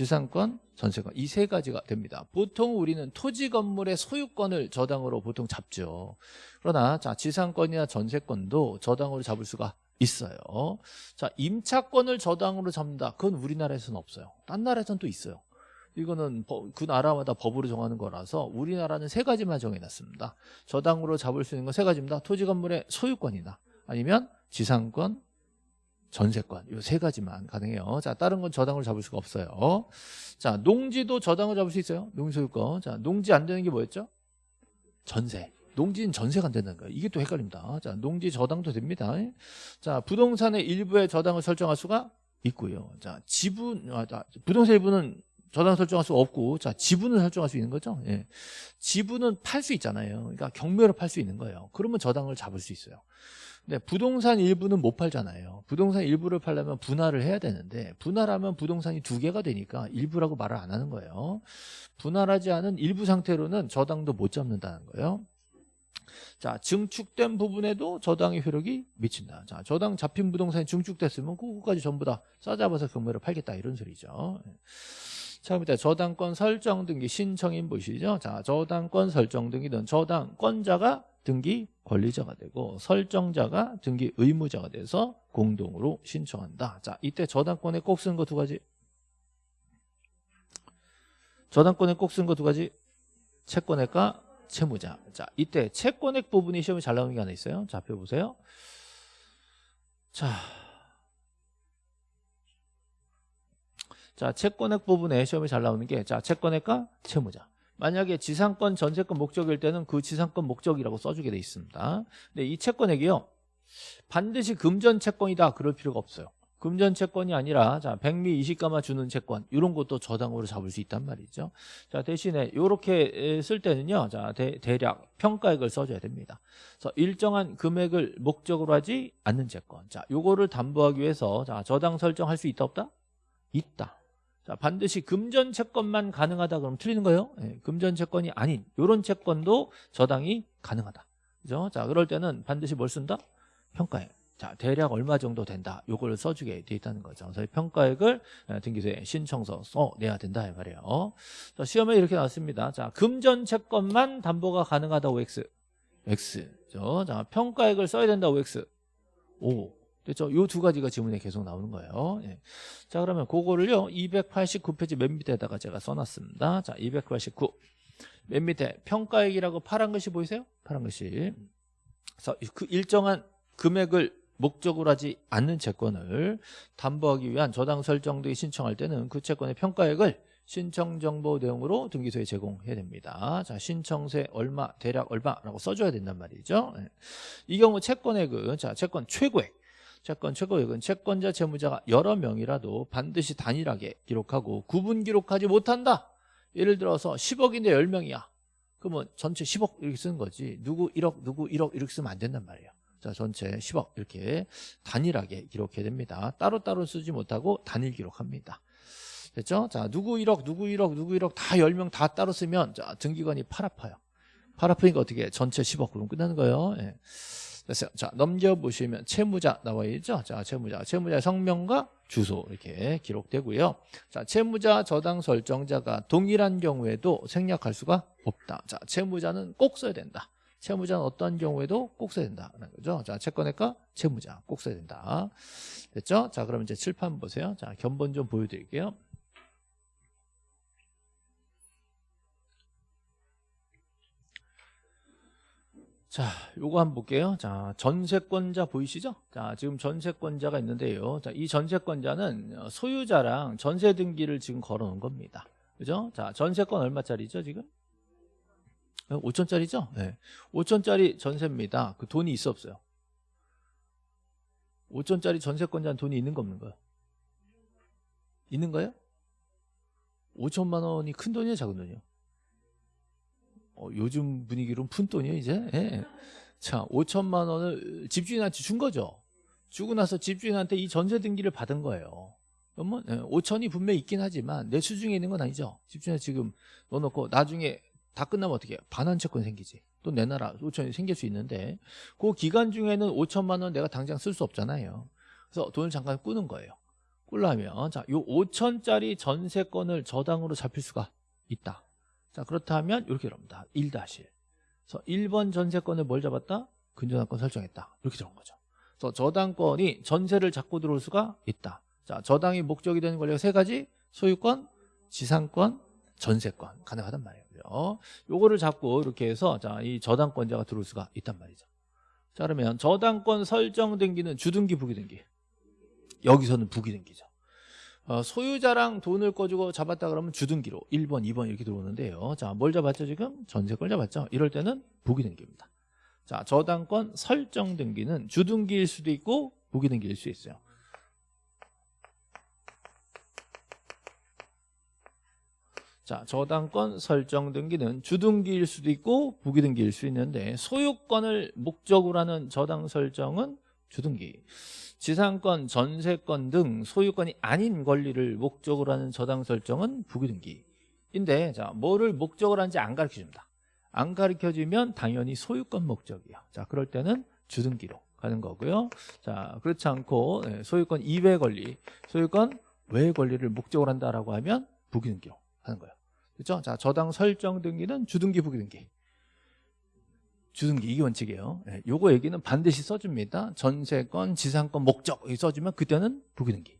지상권, 전세권 이 세 가지가 됩니다. 보통 우리는 토지 건물의 소유권을 저당으로 보통 잡죠. 그러나 자, 지상권이나 전세권도 저당으로 잡을 수가 있어요. 자, 임차권을 저당으로 잡는다. 그건 우리나라에서는 없어요. 딴 나라에서는 또 있어요. 이거는 법- 그 나라마다 법으로 정하는 거라서 우리나라는 세 가지만 정해놨습니다. 저당으로 잡을 수 있는 건 세 가지입니다. 토지 건물의 소유권이나 아니면 지상권, 전세권 이 세 가지만 가능해요. 자, 다른 건 저당으로 잡을 수가 없어요. 자, 농지도 저당으로 잡을 수 있어요. 농지 소유권. 자, 농지 안 되는 게 뭐였죠? 전세. 농지는 전세가 안 된다는 거예요. 이게 또 헷갈립니다. 자, 농지 저당도 됩니다. 자, 부동산의 일부의 저당을 설정할 수가 있고요. 자, 지분, 아, 자, 부동산 일부는 저당 설정할 수 없고, 자, 지분을 설정할 수 있는 거죠. 예. 지분은 팔 수 있잖아요. 그러니까 경매로 팔 수 있는 거예요. 그러면 저당을 잡을 수 있어요. 근데 부동산 일부는 못 팔잖아요. 부동산 일부를 팔려면 분할을 해야 되는데, 분할하면 부동산이 두 개가 되니까 일부라고 말을 안 하는 거예요. 분할하지 않은 일부 상태로는 저당도 못 잡는다는 거예요. 자, 증축된 부분에도 저당의 효력이 미친다. 자, 저당 잡힌 부동산이 증축됐으면 그거까지 전부 다 싸잡아서 경매로 팔겠다 이런 소리죠. 자, 밑에 저당권 설정 등기 신청인 보시죠. 자, 저당권 설정 등기는 저당권자가 등기 권리자가 되고 설정자가 등기 의무자가 돼서 공동으로 신청한다. 자, 이때 저당권에 꼭 쓰는 거 두 가지. 저당권에 꼭 쓰는 거 두 가지. 채권액과 채무자. 자, 이때 채권액 부분이 시험에 잘 나오는 게 하나 있어요. 자, 펴보세요. 자. 자, 채권액 부분에 시험에 잘 나오는 게, 자, 채권액과 채무자. 만약에 지상권, 전세권 목적일 때는 그 지상권 목적이라고 써주게 돼 있습니다. 근데 이 채권액이요. 반드시 금전 채권이다. 그럴 필요가 없어요. 금전 채권이 아니라 자 백미 20가마 주는 채권 이런 것도 저당으로 잡을 수 있단 말이죠. 자 대신에 이렇게 쓸 때는요. 자 대, 대략 평가액을 써줘야 됩니다. 그래서 일정한 금액을 목적으로 하지 않는 채권. 자 요거를 담보하기 위해서 자 저당 설정할 수 있다 없다? 있다. 자 반드시 금전 채권만 가능하다 그러면 틀리는 거예요. 예, 금전 채권이 아닌 이런 채권도 저당이 가능하다. 그죠? 자 그럴 때는 반드시 뭘 쓴다? 평가액. 자, 대략 얼마 정도 된다. 요걸 써주게 돼 있다는 거죠. 그래서 등기소에 등기소에 신청서 써 내야 된다 이 말이에요. 자, 시험에 이렇게 나왔습니다. 자, 금전 채권만 담보가 가능하다 OX. X. 죠 자, 평가액을 써야 된다 OX. 됐죠? 요 두 가지가 지문에 계속 나오는 거예요. 예. 자, 그러면 그거를요. 289페이지 맨 밑에다가 제가 써놨습니다. 자, 289. 맨 밑에 평가액이라고 파란 글씨 보이세요? 파란 글씨. 그래서 그 일정한 금액을 목적으로 하지 않는 채권을 담보하기 위한 저당 설정 등이 신청할 때는 그 채권의 평가액을 신청 정보 내용으로 등기소에 제공해야 됩니다. 자, 신청세 얼마, 대략 얼마라고 써줘야 된단 말이죠. 예. 이 경우 채권액은 자, 채권 최고액. 채권 최고액은 채권자, 채무자가 여러 명이라도 반드시 단일하게 기록하고 구분 기록하지 못한다. 예를 들어서 10억인데 10명이야. 그러면 전체 10억 이렇게 쓰는 거지. 누구 1억, 누구 1억 이렇게 쓰면 안 된단 말이에요. 자, 전체 10억 이렇게 단일하게 기록해야 됩니다. 따로따로 쓰지 못하고 단일 기록합니다. 됐죠? 자, 누구 1억, 누구 1억, 누구 1억 다 10명 다 따로 쓰면 자, 등기관이 팔 아파요. 팔 아프니까 어떻게 해? 전체 10억 그럼 끝나는 거예요. 예. 됐어요. 자, 넘겨보시면 채무자 나와 있죠? 자, 채무자. 채무자의 성명과 주소 이렇게 기록되고요. 자, 채무자 저당 설정자가 동일한 경우에도 생략할 수가 없다. 자, 채무자는 꼭 써야 된다. 채무자는 어떠한 경우에도 꼭 써야 된다는 거죠. 자, 채권액과 채무자 꼭 써야 된다. 됐죠? 자, 그럼 이제 칠판 보세요. 자, 견본 좀 보여드릴게요. 자, 요거 한번 볼게요. 자, 전세권자 보이시죠? 자, 지금 전세권자가 있는데요. 자, 이 전세권자는 소유자랑 전세 등기를 지금 걸어 놓은 겁니다. 그죠? 자, 전세권 얼마짜리죠, 지금? 5천짜리죠? 네. 5천짜리 전세입니다. 그 돈이 있어 없어요? 5천짜리 전세권자는 돈이 있는 거 없는 거요? 있는 거예요? 5천만 원이 큰 돈이에요, 작은 돈이요? 어, 요즘 분위기로는 푼 돈이에요, 이제? 예. 자, 5천만 원을 집주인한테 준 거죠. 주고 나서 집주인한테 이 전세 등기를 받은 거예요. 그러면 예, 5천이 분명히 있긴 하지만 내 수중에 있는 건 아니죠. 집주인한테 지금 넣어놓고 나중에 다 끝나면 어떻게? 반환 채권 생기지. 또 내놔라 5천이 생길 수 있는데 그 기간 중에는 5천만 원 내가 당장 쓸 수 없잖아요. 그래서 돈을 잠깐 꾸는 거예요. 꾸려면 자, 요 5천짜리 전세권을 저당으로 잡힐 수가 있다. 자, 그렇다면 이렇게 이럽니다. 1 다시. 그래서 1번 전세권을 뭘 잡았다? 근저당권 설정했다. 이렇게 들어온 거죠. 그래서 저당권이 전세를 잡고 들어올 수가 있다. 자, 저당이 목적이 되는 권리가 세 가지. 소유권, 지상권, 전세권 가능하단 말이에요. 요거를 잡고 이렇게 해서 자, 이 저당권자가 들어올 수가 있단 말이죠. 자, 그러면 저당권 설정 등기는 주등기, 부기등기. 여기서는 부기등기죠. 어, 소유자랑 돈을 꺼주고 잡았다 그러면 주등기로 1번, 2번 이렇게 들어오는데요. 자, 뭘 잡았죠 지금? 전세권 잡았죠? 이럴 때는 부기등기입니다. 자, 저당권 설정 등기는 주등기일 수도 있고 부기등기일 수 있어요. 자, 저당권 설정 등기는 주등기일 수도 있고 부기등기일 수 있는데 소유권을 목적으로 하는 저당 설정은 주등기. 지상권, 전세권 등 소유권이 아닌 권리를 목적으로 하는 저당 설정은 부기등기인데 자, 뭐를 목적으로 하는지 안 가르쳐 줍니다. 안 가르쳐 주면 당연히 소유권 목적이요. 자, 그럴 때는 주등기로 가는 거고요. 자, 그렇지 않고 네, 소유권 이외 권리, 소유권 외 권리를 목적으로 한다라고 하면 부기등기로 하는 거예요. 그렇죠? 자, 저당 설정 등기는 주등기, 부기등기. 주등기 이게 원칙이에요. 예, 요거 얘기는 반드시 써줍니다. 전세권, 지상권, 목적 써주면 그때는 부기등기.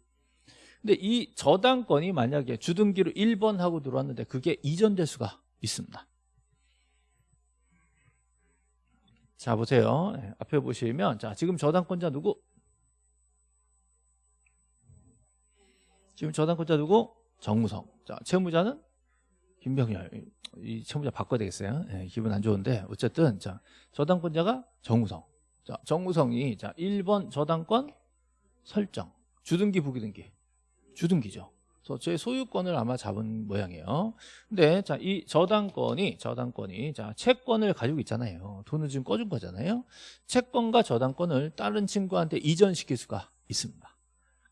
근데 이 저당권이 만약에 주등기로 1번 하고 들어왔는데 그게 이전될 수가 있습니다. 자 보세요. 예, 앞에 보시면 자 지금 저당권자 누구? 지금 저당권자 누구? 정무성. 자 채무자는 김병열. 이 채무자 바꿔야 되겠어요. 예, 기분 안 좋은데 어쨌든 자 저당권자가 정우성. 자 정우성이 자 1번 저당권 설정. 주등기 부기등기. 주등기죠. 그래서 제 소유권을 아마 잡은 모양이에요. 근데 자 이 저당권이 저당권이 자 채권을 가지고 있잖아요. 돈을 지금 꺼준 거잖아요. 채권과 저당권을 다른 친구한테 이전시킬 수가 있습니다.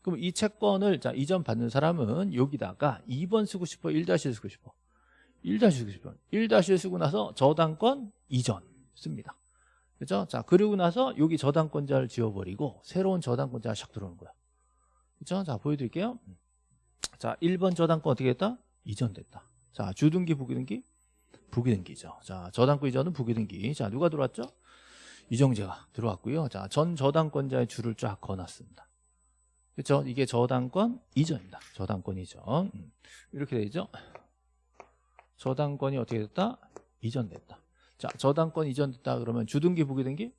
그럼 이 채권을 자 이전 받는 사람은 여기다가 2번 쓰고 싶어 1-1 쓰고 싶어 1-1 쓰고 싶어 1-1 쓰고 나서 저당권 이전 씁니다. 그렇죠? 자 그리고 나서 여기 저당권자를 지워버리고 새로운 저당권자가 샥 들어오는 거야. 그렇죠? 자 보여드릴게요. 자 1번 저당권 어떻게 했다? 이전됐다. 자 주등기 부기등기 부기등기죠. 자 저당권 이전은 부기등기. 자 누가 들어왔죠? 이정재가 들어왔고요. 자 전 저당권자의 줄을 쫙 그어놨습니다. 그렇죠? 이게 저당권 이전입니다. 저당권 이전. 음. 이렇게 되죠. 저당권이 어떻게 됐다? 이전됐다. 자, 저당권 이전됐다 그러면 주등기 부기등기?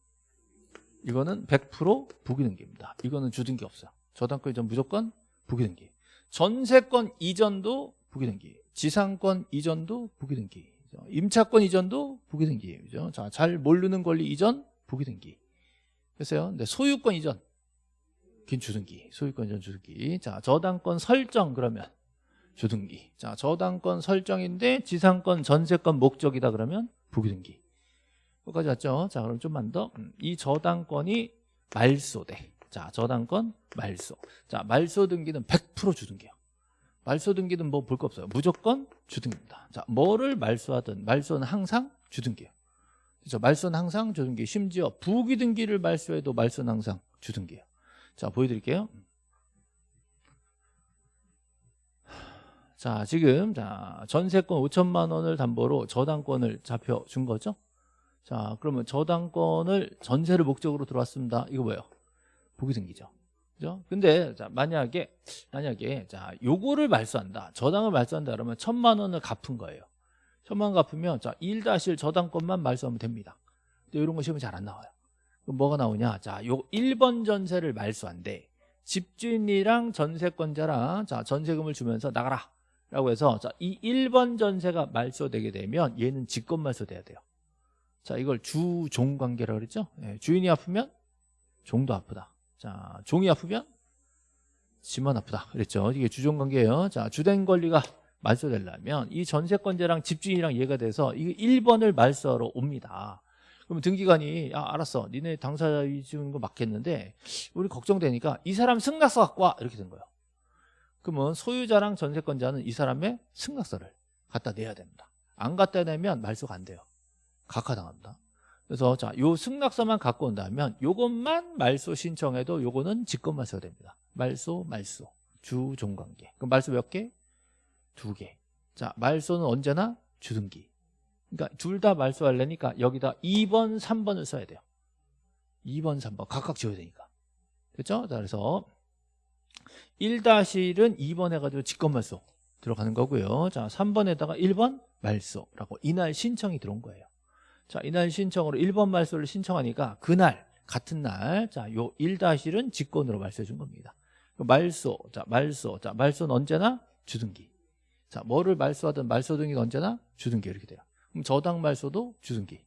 이거는 100% 부기등기입니다. 이거는 주등기 없어요. 저당권 이전 무조건 부기등기. 전세권 이전도 부기등기. 지상권 이전도 부기등기. 임차권 이전도 부기등기. 그죠? 자, 잘 모르는 권리 이전 부기등기. 됐어요? 근데 소유권 이전 긴 주등기. 소유권 이전 주등기. 자, 저당권 설정 그러면 주등기. 자, 저당권 설정인데 지상권 전세권 목적이다 그러면 부기등기. 여기까지 왔죠? 자, 그럼 좀만 더. 음, 이 저당권이 말소돼. 자, 저당권 말소. 자, 말소 등기는 100% 주등기예요. 말소 등기는 뭐 볼 거 없어요. 무조건 주등기입니다. 자, 뭐를 말소하든 말소는 항상 주등기예요. 그래서 말소는 항상 주등기. 심지어 부기등기를 말소해도 말소는 항상 주등기예요. 자, 보여드릴게요. 자, 지금 자 전세권 5천만 원을 담보로 저당권을 잡혀준 거죠. 자, 그러면 저당권을 전세를 목적으로 들어왔습니다. 이거 뭐예요? 부기등기죠. 그죠? 근데 자, 만약에 만약에 자, 요거를 말소한다. 저당을 말소한다 그러면 천만 원을 갚은 거예요. 천만 원 갚으면 자, 1-1 저당권만 말소하면 됩니다. 근데 이런 거 시험에 잘 안 나와요. 그럼 뭐가 나오냐? 자, 요 1번 전세를 말소한대. 집주인이랑 전세권자랑 자, 전세금을 주면서 나가라. 라고 해서 자, 이 1번 전세가 말소되게 되면 얘는 직권 말소돼야 돼요. 자, 이걸 주종 관계라고 그랬죠? 예, 주인이 아프면 종도 아프다. 자, 종이 아프면 집만 아프다. 그랬죠? 이게 주종 관계예요. 자, 주된 권리가 말소되려면 이 전세권자랑 집주인이랑 이해가 돼서 이 1번을 말소하러 옵니다. 그러면 등기관이 야 알았어 니네 당사자 주는 거 맞겠는데 우리 걱정되니까 이 사람 승낙서 갖고 와 이렇게 된 거예요 그러면 소유자랑 전세권자는 이 사람의 승낙서를 갖다 내야 됩니다 안 갖다 내면 말소가 안 돼요 각하당합니다 그래서 자, 요 승낙서만 갖고 온다면 요것만 말소 신청해도 요거는 직권 말소가 됩니다. 말소, 말소. 주종관계. 그럼 말소 몇 개? 두 개. 자, 말소는 언제나 주등기. 그러니까 둘 다 말소하려니까 여기다 2번, 3번을 써야 돼요. 2번, 3번 각각 지어야 되니까. 됐죠? 자, 그래서 1-1은 2번 해가지고 직권말소 들어가는 거고요. 자, 3번에다가 1번 말소라고 이날 신청이 들어온 거예요. 자, 이날 신청으로 1번 말소를 신청하니까 그날 같은 날, 자, 요 1-1은 직권으로 말소해 준 겁니다. 말소, 자, 말소, 자, 말소는 언제나 주등기. 자, 뭐를 말소하든 말소 등기는 언제나 주등기 이렇게 돼요. 그럼 저당 말소도 주등기.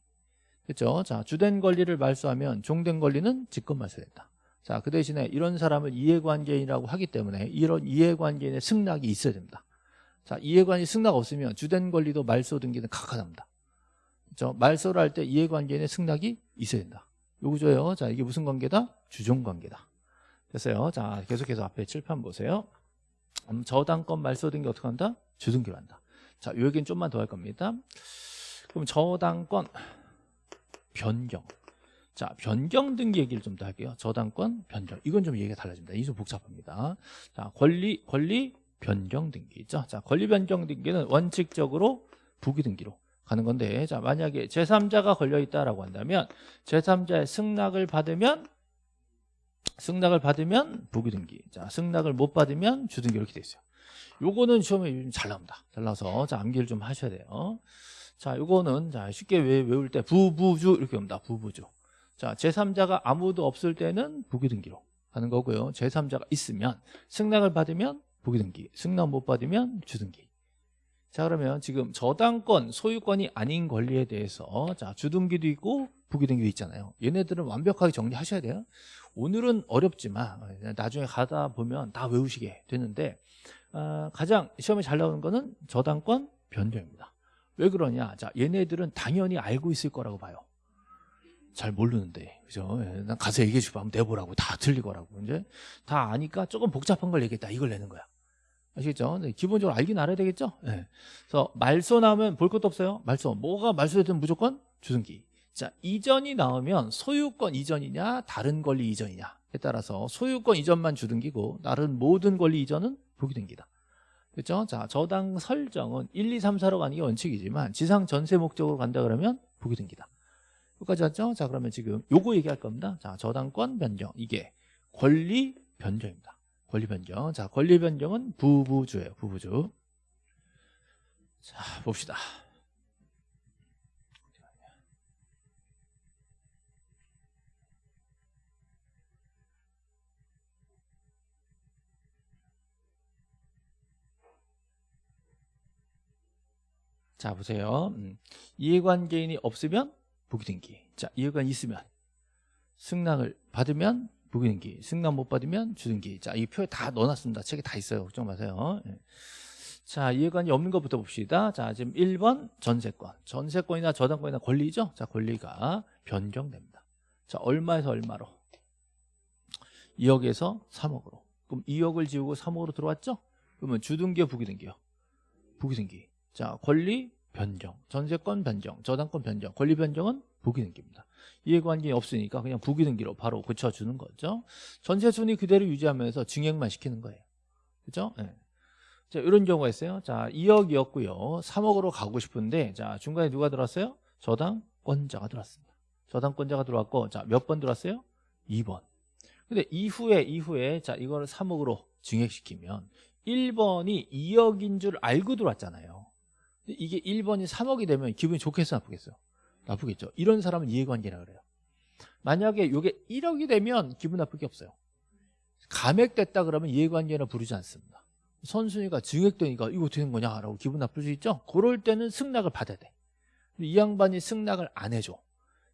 됐죠? 자, 주된 권리를 말소하면 종된 권리는 직권 말소된다. 자, 그 대신에 이런 사람을 이해관계인이라고 하기 때문에 이런 이해관계인의 승낙이 있어야 됩니다. 자, 이해관이 승낙 없으면 주된 권리도 말소 등기는 각하납니다. 그렇죠? 말소를 할 때 이해관계인의 승낙이 있어야 된다. 요 구조예요. 자, 이게 무슨 관계다? 주종관계다. 됐어요. 자, 계속해서 앞에 칠판 보세요. 음, 저당권 말소 등기 어떻게 한다? 주등기로 한다. 자, 요 얘기는 좀만 더 할 겁니다. 그럼 저당권 변경. 자, 변경 등기 얘기를 좀 더 할게요. 저당권 변경. 이건 좀 얘기가 달라집니다. 이좀 복잡합니다. 자, 권리 권리 변경 등기 있죠. 자, 권리 변경 등기는 원칙적으로 부기 등기로 가는 건데 자 만약에 제3자가 걸려 있다라고 한다면 제3자의 승낙을 받으면 승낙을 받으면 부기 등기 자 승낙을 못 받으면 주등기 이렇게 돼 있어요 요거는 시험에 잘 나옵니다 잘 나와서 자 암기를 좀 하셔야 돼요 자 요거는 자 쉽게 외, 외울 때 부부주 이렇게 옵니다 부부주 자 제3자가 아무도 없을 때는 부기등기로 하는 거고요. 제3자가 있으면 승낙을 받으면 부기등기 승낙 못 받으면 주등기. 자 그러면 지금 저당권 소유권이 아닌 권리에 대해서 자 주등기도 있고 부기등기도 있잖아요. 얘네들은 완벽하게 정리하셔야 돼요. 오늘은 어렵지만 나중에 가다 보면 다 외우시게 되는데 어, 가장 시험에 잘 나오는 거는 저당권 변경입니다. 왜 그러냐? 자 얘네들은 당연히 알고 있을 거라고 봐요 잘 모르는데 그죠 예, 난 가서 얘기해 주고 한번 내보라고 다 틀리거라고 이제 다 아니까 조금 복잡한 걸 얘기했다 이걸 내는 거야 아시겠죠? 네, 기본적으로 알긴 알아야 되겠죠? 네. 그래서 말소 나오면 볼 것도 없어요. 말소. 뭐가 말소되든 무조건 주등기. 자, 이전이 나오면 소유권 이전이냐, 다른 권리 이전이냐에 따라서 소유권 이전만 주등기고 다른 모든 권리 이전은 부기등기다. 그렇죠? 자, 저당 설정은 1, 2, 3, 4로 가는 게 원칙이지만 지상 전세 목적으로 간다 그러면 부기등기다. 여기까지 왔죠? 자, 그러면 지금 요거 얘기할 겁니다. 자, 저당권 변경. 이게 권리 변경입니다. 권리 변경. 자, 권리 변경은 부부주예요. 부부주. 자, 봅시다. 자, 보세요. 음, 이해관계인이 없으면 부기등기. 자, 이해관 있으면 승낙을 받으면 부기등기 승낙 못 받으면 주등기. 자 이 표에 다 넣어놨습니다. 책에 다 있어요. 걱정 마세요. 예. 자 이해관이 없는 것부터 봅시다. 자 지금 1번 전세권. 전세권이나 저당권이나 권리죠? 자 권리가 변경됩니다. 자 얼마에서 얼마로? 2억에서 3억으로. 그럼 2억을 지우고 3억으로 들어왔죠? 그러면 주등기요 부기등기요? 부기등기. 자 권리 변경 전세권 변경 저당권 변경 권리 변경은 부기등기입니다 이해관계가 없으니까 그냥 부기등기로 바로 고쳐주는 거죠 전세순위 그대로 유지하면서 증액만 시키는 거예요 그죠? 네. 자 이런 경우가 있어요 자 2억이었고요 3억으로 가고 싶은데 자 중간에 누가 들어왔어요? 저당권자가 들어왔습니다 저당권자가 들어왔고 자 몇 번 들어왔어요? 2번 근데 이후에 이후에 자 이거를 3억으로 증액시키면 1번이 2억인 줄 알고 들어왔잖아요 이게 1번이 3억이 되면 기분이 좋겠어 나쁘겠어요 나쁘겠죠. 이런 사람은 이해관계라 그래요. 만약에 이게 1억이 되면 기분 나쁠 게 없어요. 감액됐다 그러면 이해관계라 부르지 않습니다. 선순위가 증액되니까 이거 어떻게 된 거냐 라고 기분 나쁠 수 있죠? 그럴 때는 승낙을 받아야 돼이 양반이 승낙을 안 해줘.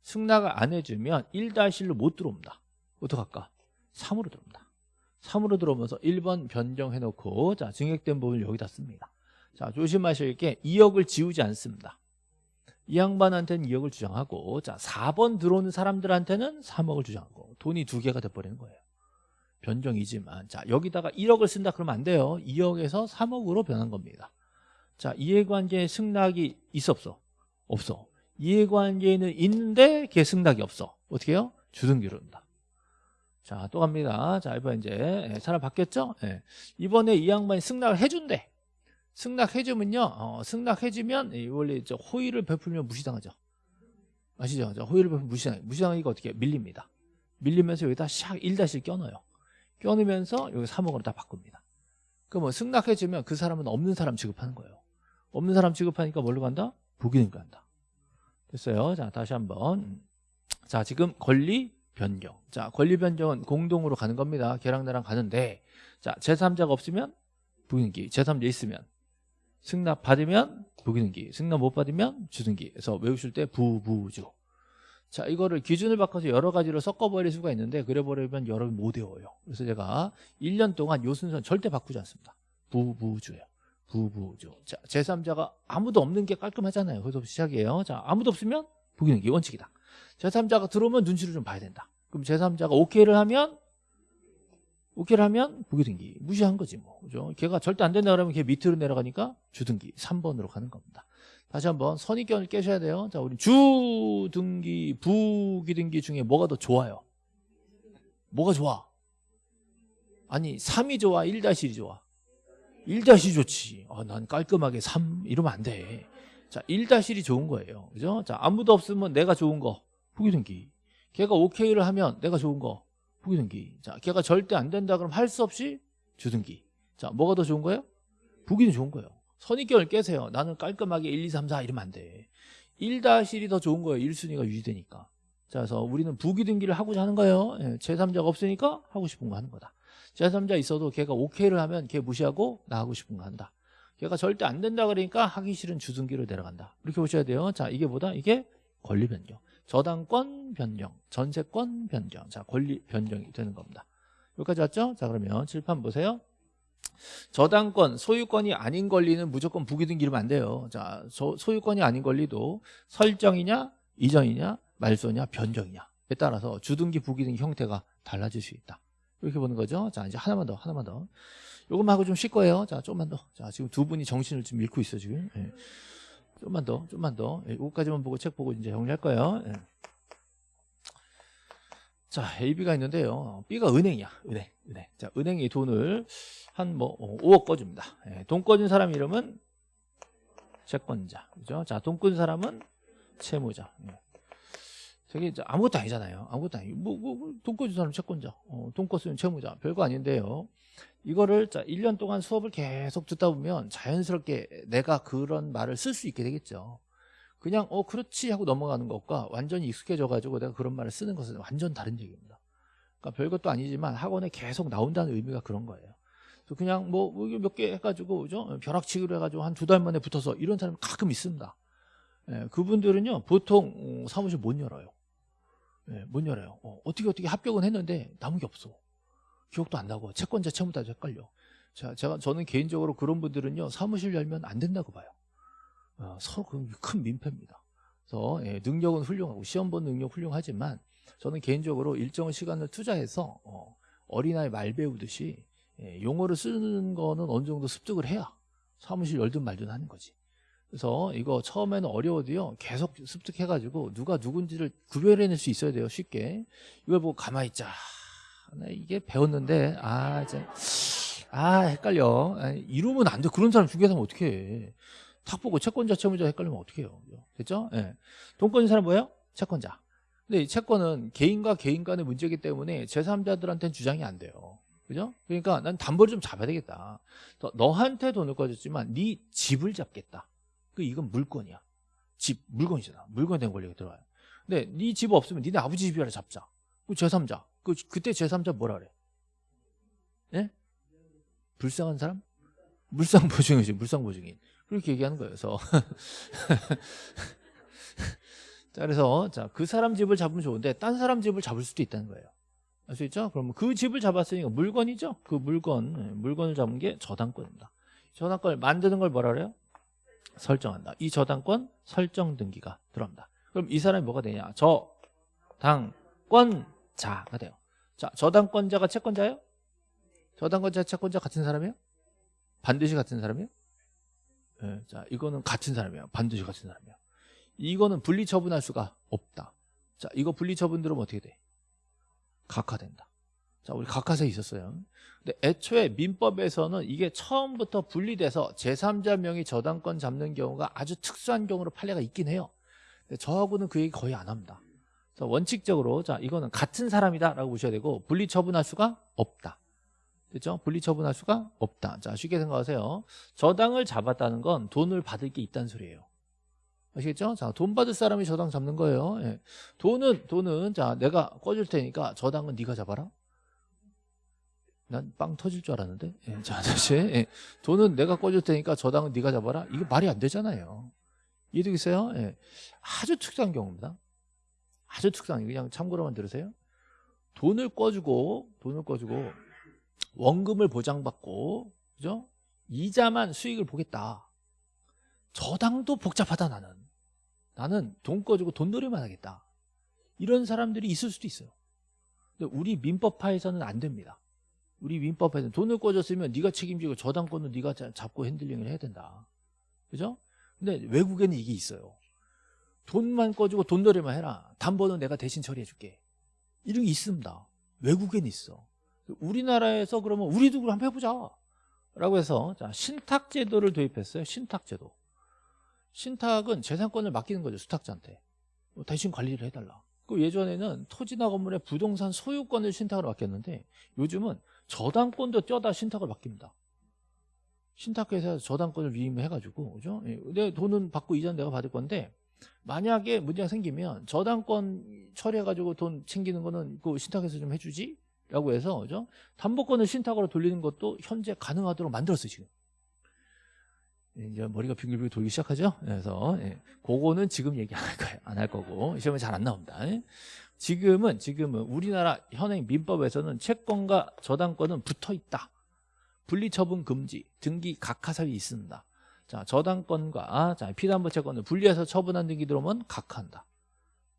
승낙을 안 해주면 1-1로 못 들어옵니다. 어떡할까? 3으로 들어옵니다. 3으로 들어오면서 1번 변경해놓고 자 증액된 부분을 여기다 씁니다 자 조심하실 게 2억을 지우지 않습니다 이 양반한테는 2억을 주장하고 자 4번 들어오는 사람들한테는 3억을 주장하고 돈이 두 개가 돼버리는 거예요 변경이지만 자 여기다가 1억을 쓴다 그러면 안 돼요 2억에서 3억으로 변한 겁니다 자, 이해관계에 승낙이 있어 없어? 없어. 이해관계에는 있는데 걔 승낙이 없어. 어떻게 해요? 주등기로 한다. 자, 또 갑니다. 자, 이번 이제 예, 사람 바뀌었죠? 예. 이번에 이 양반이 승낙을 해준대. 승낙해주면요, 어, 승낙해주면 이 원래 저 호의를 베풀면 무시당하죠. 아시죠? 저 호의를 베풀면 무시당, 무시당하니까 어떻게 해요? 밀립니다. 밀리면서 여기다 샥 1다시를 껴넣어요. 껴넣으면서 여기 3억으로 다 바꿉니다. 그럼 뭐 승낙해주면 그 사람은 없는 사람 취급하는 거예요. 없는 사람 취급하니까 뭘로 간다? 부기능 간다. 됐어요. 자, 다시 한번. 자, 지금 권리 변경. 자, 권리 변경은 공동으로 가는 겁니다. 걔랑 나랑 가는데, 자, 제3자가 없으면 부기능기, 제3자 있으면 승낙 받으면 부기능기, 승낙 못 받으면 주등기. 그래서 외우실 때 부부주. 자, 이거를 기준을 바꿔서 여러 가지로 섞어버릴 수가 있는데 그래버리면 여러분 못 외워요. 그래서 제가 1년 동안 요 순서는 절대 바꾸지 않습니다. 부부주예요. 부부주. 자, 제3자가 아무도 없는 게 깔끔하잖아요. 그래서 시작이에요. 자, 아무도 없으면 부기능기 원칙이다. 제3자가 들어오면 눈치를 좀 봐야 된다. 그럼 제3자가 오케이를 하면 오케이를 하면 부기등기 무시한 거지 뭐 그죠? 걔가 절대 안 된다 그러면 걔 밑으로 내려가니까 주등기 3번으로 가는 겁니다. 다시 한번 선입견을 깨셔야 돼요. 자, 우리 주등기, 부기등기 중에 뭐가 더 좋아요? 뭐가 좋아? 아니 3이 좋아, 1-1이 좋아? 1-1이 좋지. 아, 난 깔끔하게 3 이러면 안 돼. 자, 1-1이 좋은 거예요. 그죠? 자, 아무도 없으면 내가 좋은 거 부기등기. 걔가 오케이를 하면 내가 좋은 거 부기등기. 자, 걔가 절대 안 된다 그러면 할수 없이 주등기. 자, 뭐가 더 좋은 거예요? 부기는 좋은 거예요. 선입견을 깨세요. 나는 깔끔하게 1, 2, 3, 4 이러면 안 돼. 1-1이 더 좋은 거예요. 1순위가 유지되니까. 자, 그래서 우리는 부기등기를 하고자 하는 거예요. 예, 제3자가 없으니까 하고 싶은 거 하는 거다. 제3자 있어도 걔가 오케이를 하면 걔 무시하고 나 하고 싶은 거 한다. 걔가 절대 안 된다 그러니까 하기 싫은 주등기로 내려간다. 이렇게 보셔야 돼요. 자, 이게 뭐다? 이게 권리 변경. 저당권 변경, 전세권 변경. 자, 권리 변경이 되는 겁니다. 여기까지 왔죠? 자, 그러면 칠판 보세요. 저당권, 소유권이 아닌 권리는 무조건 부기등기 이러면 안 돼요. 자, 소, 소유권이 아닌 권리도 설정이냐, 이전이냐, 말소냐, 변경이냐에 따라서 주등기, 부기등기 형태가 달라질 수 있다. 이렇게 보는 거죠. 자, 이제 하나만 더, 하나만 더. 요것만 하고 좀 쉴 거예요. 자, 조금만 더. 자, 지금 두 분이 정신을 좀 잃고 있어, 지금. 예. 좀만 더, 좀만 더. 예, 요거까지만 보고 책 보고 이제 정리할 거예요. 예. 자, A, B가 있는데요. B가 은행이야. 은행. 은행. 자, 은행이 돈을 한 뭐 5억 꺼줍니다. 예, 돈 꺼준 사람 이름은 채권자. 그죠? 자, 돈 꾼 사람은 채무자. 예. 이제 아무것도 아니잖아요. 아무것도 아니. 뭐, 뭐, 뭐, 돈 꺼준 사람 채권자. 어, 돈 껐으면 채무자. 별거 아닌데요. 이거를 자 1년 동안 수업을 계속 듣다 보면 자연스럽게 내가 그런 말을 쓸 수 있게 되겠죠. 그냥 어 그렇지 하고 넘어가는 것과 완전히 익숙해져 가지고 내가 그런 말을 쓰는 것은 완전 다른 얘기입니다. 그러니까 별것도 아니지만 학원에 계속 나온다는 의미가 그런 거예요. 그래서 그냥 뭐 몇 개 해가지고 그죠? 벼락치기로 해가지고 한 두 달 만에 붙어서 이런 사람 가끔 있습니다. 예, 그분들은요 보통 어, 사무실 못 열어요. 예, 못 열어요. 어, 어떻게 어떻게 합격은 했는데 남은 게 없어. 기억도 안 나고 채권자 채무자도 헷갈려. 자, 제가 저는 개인적으로 그런 분들은요 사무실 열면 안 된다고 봐요. 어, 서로 큰 민폐입니다. 그래서 예, 능력은 훌륭하고 시험 본 능력 훌륭하지만 저는 개인적으로 일정 시간을 투자해서 어, 어린아이 말 배우듯이 예, 용어를 쓰는 거는 어느 정도 습득을 해야 사무실 열든 말든 하는 거지. 그래서 이거 처음에는 어려워도요 계속 습득해가지고 누가 누군지를 구별해낼 수 있어야 돼요 쉽게 이걸 보고 가만히 있자 나 이게 배웠는데 아 이제 아 헷갈려 아, 이러면 안 돼 그런 사람 중개사면 어떻게 해. 탁 보고 채권자 채무자 헷갈리면 어떻게 해요 됐죠? 예. 돈 꺼진 사람 뭐예요? 채권자 근데 이 채권은 개인과 개인 간의 문제이기 때문에 제3자들한테는 주장이 안 돼요 그죠? 그러니까 난 담보를 좀 잡아야 되겠다 너한테 돈을 꺼줬지만 네 집을 잡겠다 그 이건 물건이야 집 물건이잖아 물건에 대한 권리가 들어와요 근데 네 집 없으면 니네 아버지 집이라 잡자 그 제3자 그 그때 제3자 뭐라 그래? 예? 불쌍한 사람? 물상보증이지 물상보증인 그렇게 얘기하는 거예요 그래서 자 그래서 자 그 사람 집을 잡으면 좋은데 딴 사람 집을 잡을 수도 있다는 거예요 알 수 있죠? 그러면 그 집을 잡았으니까 물건이죠 그 물건 예, 물건을 잡은 게 저당권입니다 저당권을 만드는 걸 뭐라 그래요? 설정한다 이 저당권 설정 등기가 들어갑니다 그럼 이 사람이 뭐가 되냐 저당권 자가 돼요. 자, 저당권자가 채권자예요? 저당권자, 채권자 같은 사람이에요? 반드시 같은 사람이에요? 예, 자, 이거는 같은 사람이에요. 반드시 같은 사람이에요. 이거는 분리 처분할 수가 없다. 자, 이거 분리 처분 들으면 어떻게 돼? 각하된다. 자, 우리 각하세 있었어요. 근데 애초에 민법에서는 이게 처음부터 분리돼서 제3자 명의 저당권 잡는 경우가 아주 특수한 경우로 판례가 있긴 해요. 근데 저하고는 그 얘기 거의 안 합니다. 그래서 원칙적으로 자, 이거는 같은 사람이다라고 보셔야 되고 분리 처분할 수가 없다. 됐죠? 분리 처분할 수가 없다. 자, 쉽게 생각하세요. 저당을 잡았다는 건 돈을 받을 게 있다는 소리예요. 아시겠죠? 자, 돈 받을 사람이 저당 잡는 거예요. 예. 돈은 돈은 자, 내가 꺼줄 테니까 저당은 네가 잡아라. 난 빵 터질 줄 알았는데. 예, 자, 다시. 예. 돈은 내가 꺼줄 테니까 저당은 네가 잡아라. 이게 말이 안 되잖아요. 이해되겠어요? 예. 아주 특수한 경우입니다. 아주 특수한 그냥 참고로만 들으세요. 돈을 꺼주고 돈을 꺼주고 원금을 보장받고 그죠? 이자만 수익을 보겠다. 저당도 복잡하다 나는. 나는 돈 꺼주고 돈놀이만 하겠다. 이런 사람들이 있을 수도 있어요. 근데 우리 민법파에서는 안 됩니다. 우리 민법에서는 돈을 꺼줬으면 네가 책임지고 저당권은 네가 자- 잡고 핸들링을 해야 된다. 그죠? 근데 외국에는 이게 있어요. 돈만 꺼주고 돈놀이만 해라. 담보는 내가 대신 처리해 줄게. 이런 게 있습니다. 외국엔 있어. 우리나라에서 그러면 우리도 그럼 한번 해보자. 라고 해서 자, 신탁제도를 도입했어요. 신탁제도. 신탁은 재산권을 맡기는 거죠. 수탁자한테. 뭐 대신 관리를 해달라. 그 예전에는 토지나 건물의 부동산 소유권을 신탁으로 맡겼는데 요즘은 저당권도 떼어다 신탁을 맡깁니다. 신탁회사에서 저당권을 위임해가지고 그죠? 예, 내 돈은 받고 이자는 내가 받을 건데 만약에 문제가 생기면 저당권 처리해가지고 돈 챙기는 거는 그 신탁에서 좀 해주지? 라고 해서 그죠? 담보권을 신탁으로 돌리는 것도 현재 가능하도록 만들었어요 지금 이제 머리가 빙글빙글 돌기 시작하죠 그래서 예, 그거는 지금 얘기 안 할 거예요 안 할 거고 시험에 잘 안 나옵니다 예. 지금은 지금은 우리나라 현행 민법에서는 채권과 저당권은 붙어 있다 분리처분 금지 등기 각하사유 있습니다 자 저당권과 자 피담보 채권을 분리해서 처분한 등기 들어오면 각하한다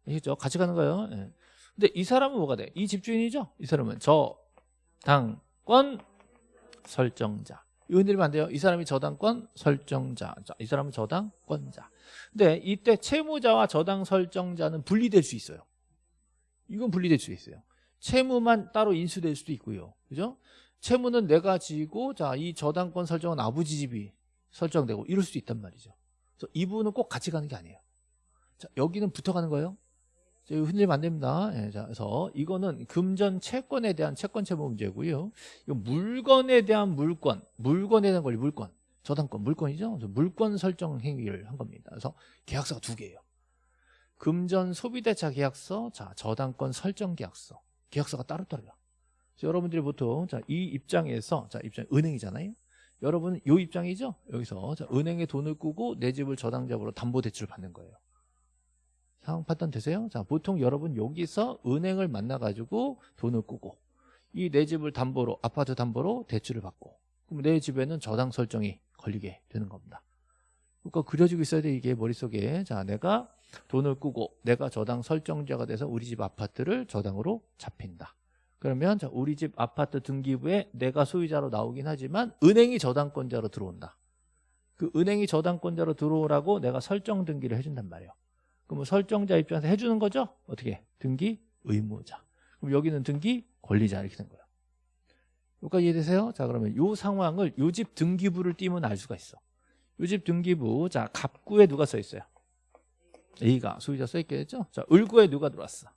아시죠 같이 가는 거예요 예. 근데 이 사람은 뭐가 돼? 이 집주인이죠? 이 사람은 저당권 설정자. 이거 흔들리면 안 돼요. 이 사람이 저당권 설정자. 자, 이 사람은 저당권자. 근데 이때 채무자와 저당 설정자는 분리될 수 있어요. 이건 분리될 수 있어요. 채무만 따로 인수될 수도 있고요. 그죠? 채무는 내가 지고 자, 이 저당권 설정은 아버지 집이 설정되고 이럴 수도 있단 말이죠. 그래서 이 부분은 꼭 같이 가는 게 아니에요. 자, 여기는 붙어가는 거예요. 흔들리면 안 됩니다. 예, 자, 그래서 이거는 금전 채권에 대한 채권 채무 문제고요. 이거 물건에 대한 물권, 물건에 대한 권리 물권, 저당권 물권이죠. 물권 설정 행위를 한 겁니다. 그래서 계약서가 두 개예요. 금전 소비대차 계약서, 자 저당권 설정 계약서, 계약서가 따로따로요. 여러분들이 보통 자 이 입장에서 자 입장 은행이잖아요. 여러분은 이 입장이죠. 여기서 자, 은행에 돈을 꾸고 내 집을 저당자로 담보 대출을 받는 거예요. 상황 판단 되세요? 자, 보통 여러분 여기서 은행을 만나가지고 돈을 꾸고 이 내 집을 담보로 아파트 담보로 대출을 받고 그럼 내 집에는 저당 설정이 걸리게 되는 겁니다. 그러니까 그려지고 있어야 돼 이게 머릿속에 자 내가 돈을 꾸고 내가 저당 설정자가 돼서 우리 집 아파트를 저당으로 잡힌다. 그러면 자, 우리 집 아파트 등기부에 내가 소유자로 나오긴 하지만 은행이 저당권자로 들어온다. 그 은행이 저당권자로 들어오라고 내가 설정 등기를 해준단 말이에요. 그럼 설정자 입장에서 해주는 거죠? 어떻게? 등기 의무자. 그럼 여기는 등기 권리자 이렇게 된 거예요. 여기까지 이해되세요? 자 그러면 이 상황을 요집 등기부를 띄면 알 수가 있어. 요집 등기부 자 갑구에 누가 써 있어요? A가 소유자 써 있겠죠? 자 을구에 누가 들어왔어?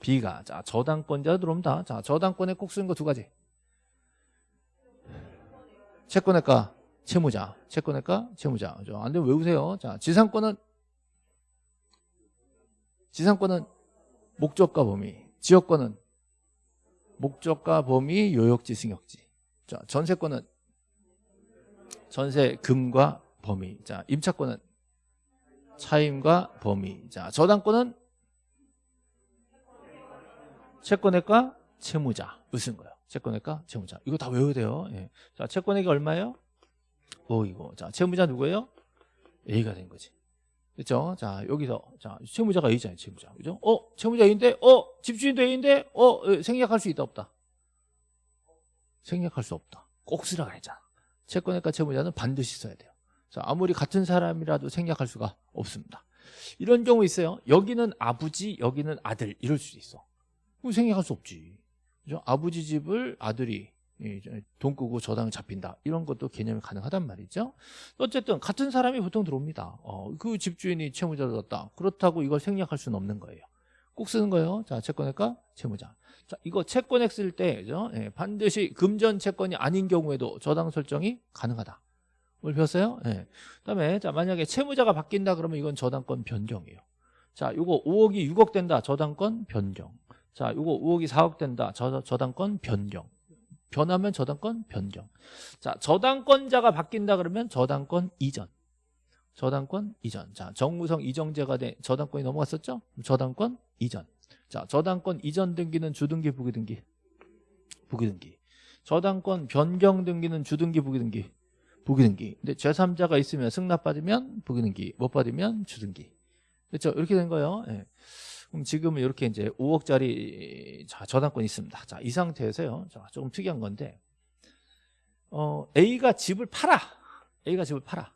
B가 자 저당권자 들어옵니다. 자 저당권에 꼭 쓰는 거 두 가지. 채권의가 채무자, 채권의가 채무자. 그죠? 안 되면 외우세요. 자 지상권은 지상권은 목적과 범위, 지역권은 목적과 범위, 요역지, 승역지. 자, 전세권은 전세 금과 범위. 자, 임차권은 차임과 범위. 자, 저당권은 채권액과 채무자. 으쓴 거예요. 채권액과 채무자. 이거 다 외워야 돼요. 예. 자, 채권액이 얼마예요? 5이고. 자, 채무자 누구예요? A가 된 거지. 그렇죠? 자 여기서 자 채무자가 A잖아요 채무자 그죠? 어 채무자 A인데 어 집주인도 A인데 어 에, 생략할 수 있다 없다 생략할 수 없다 꼭 쓰라 그랬잖아 채권액과 채무자는 반드시 써야 돼요 자, 아무리 같은 사람이라도 생략할 수가 없습니다. 이런 경우 있어요. 여기는 아버지, 여기는 아들 이럴 수 있어. 그럼 생략할 수 없지. 그죠? 아버지 집을 아들이 예, 돈 끄고 저당 잡힌다. 이런 것도 개념이 가능하단 말이죠. 어쨌든 같은 사람이 보통 들어옵니다. 어, 그 집주인이 채무자를 뒀다. 그렇다고 이걸 생략할 수는 없는 거예요. 꼭 쓰는 거예요. 자, 채권액과 채무자. 자, 이거 채권액 쓸 때, 그죠? 예, 반드시 금전 채권이 아닌 경우에도 저당 설정이 가능하다. 뭘 배웠어요? 예. 그 다음에, 자, 만약에 채무자가 바뀐다 그러면 이건 저당권 변경이에요. 자, 요거 5억이 6억 된다. 저당권 변경. 자, 요거 5억이 4억 된다. 저, 저당권 변경. 변하면 저당권 변경. 자, 저당권자가 바뀐다 그러면 저당권 이전. 저당권 이전. 자, 정무성 이정제가 된 저당권이 넘어갔었죠? 저당권 이전. 자, 저당권 이전 등기는 주등기 부기등기. 부기등기. 저당권 변경 등기는 주등기 부기등기. 부기등기. 근데 제3자가 있으면 승낙 받으면 부기등기, 못 받으면 주등기. 그렇죠? 이렇게 된 거예요. 예. 그럼 지금은 이렇게 이제 5억짜리 자, 저당권이 있습니다. 자, 이 상태에서요. 자, 조금 특이한 건데 어, A가 집을 팔아. A가 집을 팔아.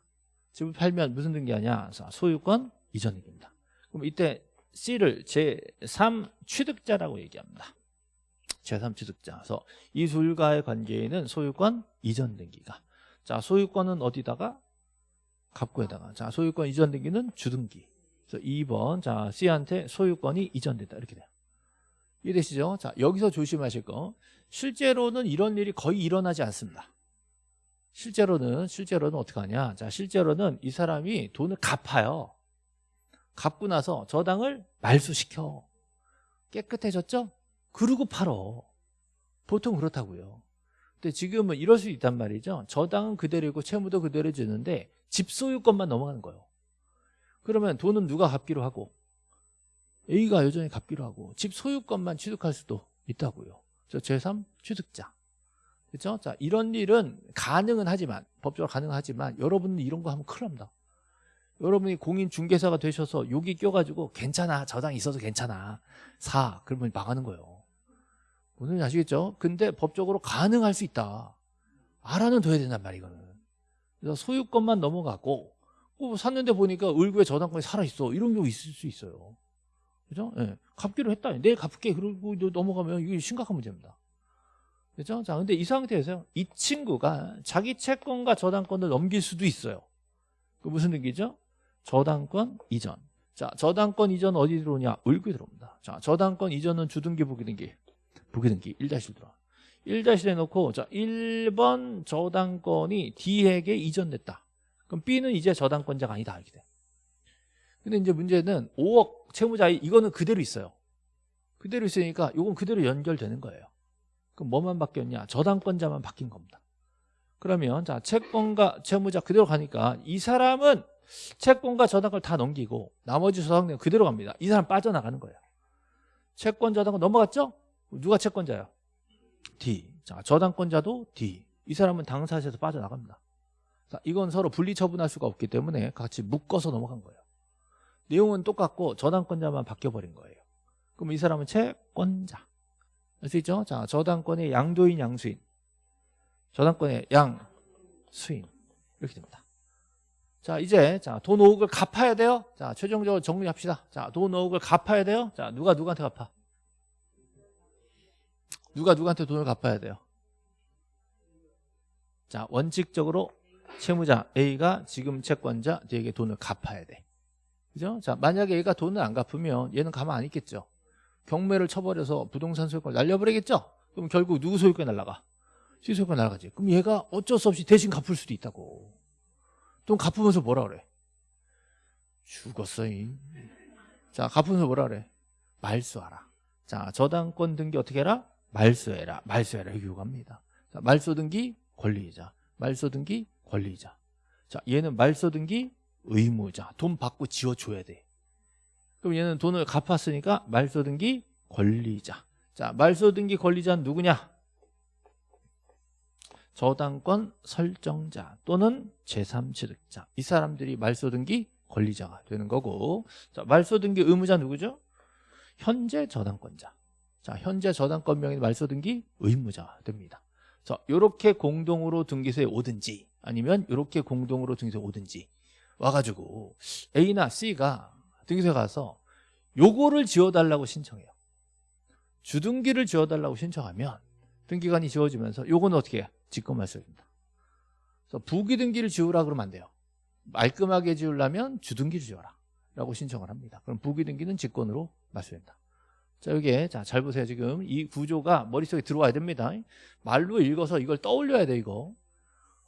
집을 팔면 무슨 등기하냐? 자, 소유권 이전 등기입니다. 그럼 이때 C를 제3 취득자라고 얘기합니다. 제3 취득자. 그래서 이 둘과의 관계에는 소유권 이전 등기가. 자, 소유권은 어디다가? 갑구에다가. 자, 소유권 이전 등기는 주등기. 그래서 2번 자 C한테 소유권이 이전됐다. 이렇게 돼요. 이해되시죠? 자 여기서 조심하실 거. 실제로는 이런 일이 거의 일어나지 않습니다. 실제로는 실제로는 어떻게 하냐? 자 실제로는 이 사람이 돈을 갚아요. 갚고 나서 저당을 말소시켜. 깨끗해졌죠? 그러고 팔어. 보통 그렇다고요. 근데 지금은 이럴 수 있단 말이죠. 저당은 그대로고 채무도 그대로 주는데 집 소유권만 넘어가는 거예요 그러면 돈은 누가 갚기로 하고 A가 여전히 갚기로 하고 집 소유권만 취득할 수도 있다고요. 제3 취득자. 그렇죠? 자, 이런 일은 가능은 하지만 법적으로 가능하지만 여러분은 이런 거 하면 큰일 납니다. 여러분이 공인중개사가 되셔서 여기 껴가지고 괜찮아 저당 있어서 괜찮아 사 그러면 망하는 거예요 오늘 아시겠죠? 근데 법적으로 가능할 수 있다 알아는 둬야 된단 말이야 이거는 그래서 소유권만 넘어가고 어, 샀는데 보니까 을구에 저당권이 살아있어. 이런 경우 있을 수 있어요. 그죠? 예. 갚기로 했다. 내일 갚을게. 그러고 넘어가면 이게 심각한 문제입니다. 그죠? 자, 근데 이 상태에서 이 친구가 자기 채권과 저당권을 넘길 수도 있어요. 그 무슨 등기죠? 저당권 이전. 자, 저당권 이전 어디 들어오냐? 을구에 들어옵니다. 자, 저당권 이전은 주등기 부기등기. 부기등기. 1-1 들어와. 1-1에 놓고 자 1번 저당권이 D에게 이전됐다 그럼 B는 이제 저당권자가 아니다 이렇게 돼. 근데 이제 문제는 5억 채무자 이거는 그대로 있어요. 그대로 있으니까 이건 그대로 연결되는 거예요. 그럼 뭐만 바뀌었냐? 저당권자만 바뀐 겁니다. 그러면 자 채권과 채무자 그대로 가니까 이 사람은 채권과 저당권을 다 넘기고 나머지 저당권 그대로 갑니다. 이 사람 빠져나가는 거예요. 채권 저당권 넘어갔죠? 누가 채권자예요? D. 자 저당권자도 D. 이 사람은 당사자에서 빠져나갑니다. 이건 서로 분리 처분할 수가 없기 때문에 같이 묶어서 넘어간 거예요. 내용은 똑같고 저당권자만 바뀌어버린 거예요. 그럼 이 사람은 채권자. 알수 있죠? 자, 저당권의 양도인, 양수인. 저당권의 양수인. 이렇게 됩니다. 자, 이제 자, 돈 5억을 갚아야 돼요. 자, 최종적으로 정리합시다. 자, 돈 5억을 갚아야 돼요. 자, 누가 누구한테 갚아? 누가 누구한테 돈을 갚아야 돼요? 자, 원칙적으로 채무자 A가 지금 채권자 D에게 돈을 갚아야 돼. 그죠? 자, 만약에 A가 돈을 안 갚으면 얘는 가만 안 있겠죠. 경매를 쳐버려서 부동산 소유권 날려버리겠죠? 그럼 결국 누구 소유권 날라가? C 소유권 날아가지. 그럼 얘가 어쩔 수 없이 대신 갚을 수도 있다고. 돈 갚으면서 뭐라 그래? 죽었어, 이. 자, 갚으면서 뭐라 그래? 말소하라. 자, 저당권 등기 어떻게 해라? 말소해라. 말소해라. 이렇게 요구합니다. 자, 말소 등기 권리이자. 말소 등기 권리자. 자, 얘는 말소 등기 의무자. 돈 받고 지어줘야 돼. 그럼 얘는 돈을 갚았으니까 말소 등기 권리자. 자, 말소 등기 권리자는 누구냐? 저당권 설정자 또는 제3취득자. 이 사람들이 말소 등기 권리자가 되는 거고. 자, 말소 등기 의무자 누구죠? 현재 저당권자. 자, 현재 저당권 명의 말소 등기 의무자가 됩니다. 자, 이렇게 공동으로 등기소에 오든지 아니면 이렇게 공동으로 등기소 오든지 와가지고 A나 C가 등기소에 가서 요거를 지워달라고 신청해요. 주등기를 지워달라고 신청하면 등기관이 지워지면서 요거는 어떻게 해요? 직권 말소입니다. 그래서 부기등기를 지우라 그러면 안 돼요. 말끔하게 지우려면 주등기를 지워라 라고 신청을 합니다. 그럼 부기등기는 직권으로 말소된다. 자, 여기에 자, 잘 보세요. 지금 이 구조가 머릿속에 들어와야 됩니다. 말로 읽어서 이걸 떠올려야 돼, 이거.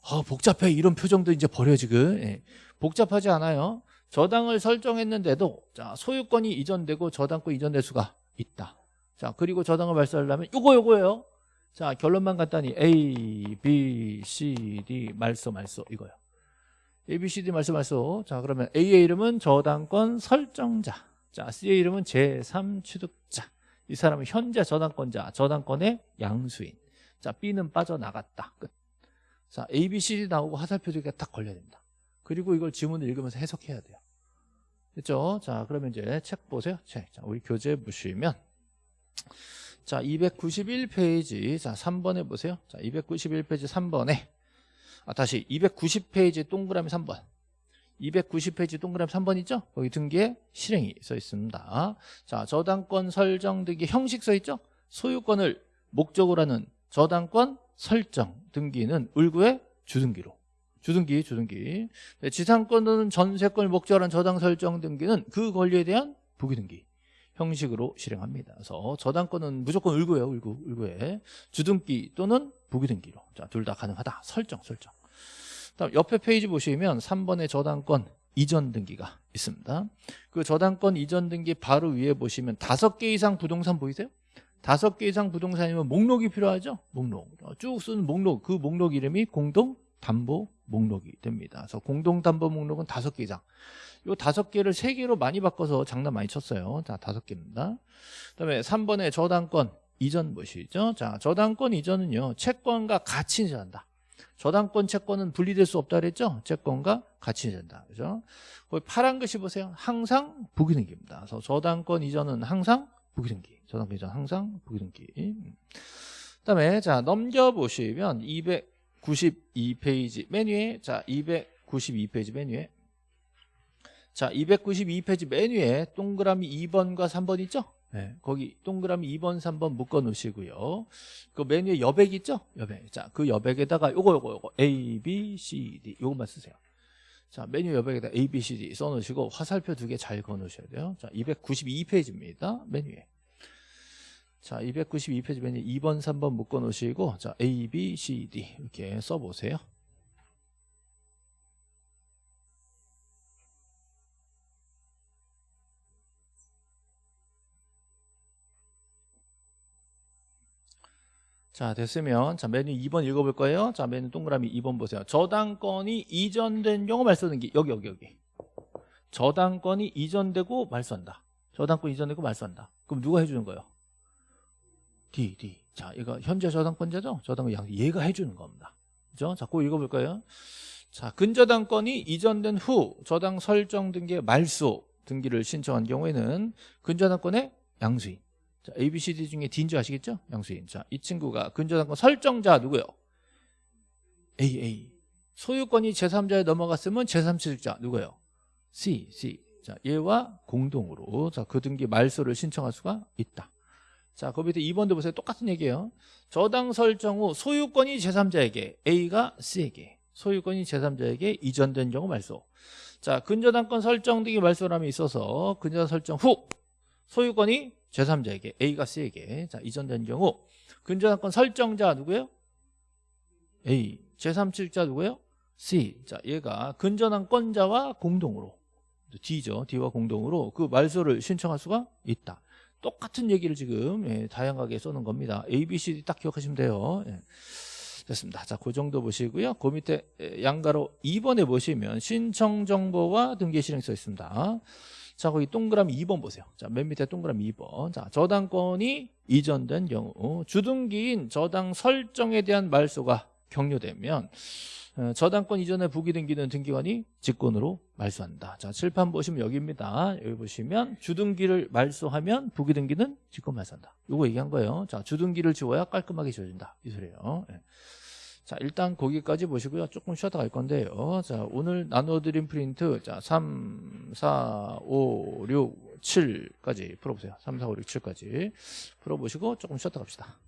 아, 복잡해. 이런 표정도 이제 버려 지금. 예. 복잡하지 않아요. 저당을 설정했는데도 자, 소유권이 이전되고 저당권 이전될 수가 있다. 자, 그리고 저당을 발사하려면 요거 요거예요. 자, 결론만 간단히 A, B, C, D 말소 말소 이거요. A, B, C, D 말소 말소. 자, 그러면 A의 이름은 저당권 설정자. 자, C의 이름은 제3취득자. 이 사람은 현재 저당권자, 저당권의 양수인. 자, B는 빠져나갔다. 끝. 자, A, B, C, D 나오고 화살표 두 개가 딱 걸려야 됩니다. 그리고 이걸 지문을 읽으면서 해석해야 돼요. 됐죠? 자, 그러면 이제 책 보세요. 책. 자, 우리 교재 보시면 자, 291페이지. 자, 3번에 보세요. 자, 291페이지 3번에 아, 다시 290페이지 동그라미 3번. 290페이지 동그라미 3번 있죠? 거기 등기에 실행이 써 있습니다. 자, 저당권 설정 등기 형식 써 있죠? 소유권을 목적으로 하는 저당권 설정 등기는 을구의 주등기로. 주등기, 주등기. 네, 지상권 또는 전세권을 목적으로 한 저당 설정 등기는 그 권리에 대한 부기등기 형식으로 실행합니다. 그래서 저당권은 무조건 을구예요, 을구, 을구에. 주등기 또는 부기등기로. 자, 둘다 가능하다. 설정, 설정. 다음 옆에 페이지 보시면 3번의 저당권 이전 등기가 있습니다. 그 저당권 이전 등기 바로 위에 보시면 다섯 개 이상 부동산 보이세요? 다섯 개 이상 부동산이면 목록이 필요하죠? 목록. 쭉 쓰는 목록. 그 목록 이름이 공동 담보 목록이 됩니다. 그래서 공동 담보 목록은 다섯 개 이상. 요 다섯 개를 세 개로 많이 바꿔서 장난 많이 쳤어요. 자, 다섯 개입니다. 그다음에 3번의 저당권 이전 보시죠. 자, 저당권 이전은요. 채권과 같이 이전한다. 저당권 채권은 분리될 수 없다 그랬죠? 채권과 같이 이전한다. 그죠? 거기 파란 글씨 보세요. 항상 부기등기입니다. 그래서 저당권 이전은 항상 부기등기. 이전 항상 부기등기. 그 다음에 자, 넘겨 보시면 292페이지 맨 위에 자, 292페이지 맨 위에 자, 292페이지 맨 위에 동그라미 2번과 3번 있죠? 네, 거기 동그라미 2번, 3번 묶어 놓으시고요. 그 메뉴에 여백 있죠? 여백. 자, 그 여백에다가 요거 요거 요거 A, B, C, D 요것만 쓰세요. 자, 메뉴 여백에다 A, B, C, D 써 놓으시고 화살표 두 개 잘 그어 놓으셔야 돼요. 자, 292페이지입니다. 메뉴에. 자, 292페이지 메뉴 2번, 3번 묶어 놓으시고 자, A, B, C, D 이렇게 써 보세요. 자 됐으면 자 메뉴 2번 읽어볼 거예요. 자 메뉴 동그라미 2번 보세요. 저당권이 이전된 경우 말소등기 여기 여기 여기. 저당권이 이전되고 말소한다. 저당권 이전되고 말소한다. 그럼 누가 해주는 거예요? D, D. 자 이거 현재 저당권자죠? 저당권 양 얘가 해주는 겁니다. 그죠? 자 그거 읽어볼 거예요. 자 근저당권이 이전된 후 저당 설정 등기의 말소 등기를 신청한 경우에는 근저당권의 양수인 자, A, B, C, D 중에 D인 줄 아시겠죠? 양수인. 자, 이 친구가 근저당권 설정자 누구요? A, A. 소유권이 제3자에 넘어갔으면 제3취득자 누구요? C, C. 자, 얘와 공동으로 자, 그 등기 말소를 신청할 수가 있다. 자, 그 밑에 2번도 보세요. 똑같은 얘기예요. 저당 설정 후 소유권이 제3자에게 A가 C에게 소유권이 제3자에게 이전된 경우 말소. 자, 근저당권 설정 등기 말소람이 있어서 근저당 설정 후 소유권이 제3자에게 A가 C에게. 자 이전된 경우. 근저당권 설정자 누구예요? A. 제3취득자 누구예요? C. 자 얘가 근저당권자와 공동으로 D죠. D와 공동으로 그 말소를 신청할 수가 있다. 똑같은 얘기를 지금 예, 다양하게 써놓은 겁니다. A, B, C, D 딱 기억하시면 돼요. 예. 됐습니다. 자 그 정도 보시고요. 그 밑에 양가로 2번에 보시면 신청 정보와 등기 실행 써 있습니다 자, 거기 동그라미 2번 보세요. 자, 맨 밑에 동그라미 2번. 자, 저당권이 이전된 경우 주등기인 저당 설정에 대한 말소가 격려되면 어, 저당권 이전에 부기등기는 등기관이 직권으로 말소한다. 자, 칠판 보시면 여기입니다. 여기 보시면 주등기를 말소하면 부기등기는 직권 말소한다. 요거 얘기한 거예요. 자, 주등기를 지워야 깔끔하게 지워진다. 이 소리예요. 네. 자, 일단 거기까지 보시고요. 조금 쉬었다 갈 건데요. 자, 오늘 나눠드린 프린트, 자, 3, 4, 5, 6, 7까지 풀어보세요. 3, 4, 5, 6, 7까지 풀어보시고 조금 쉬었다 갑시다.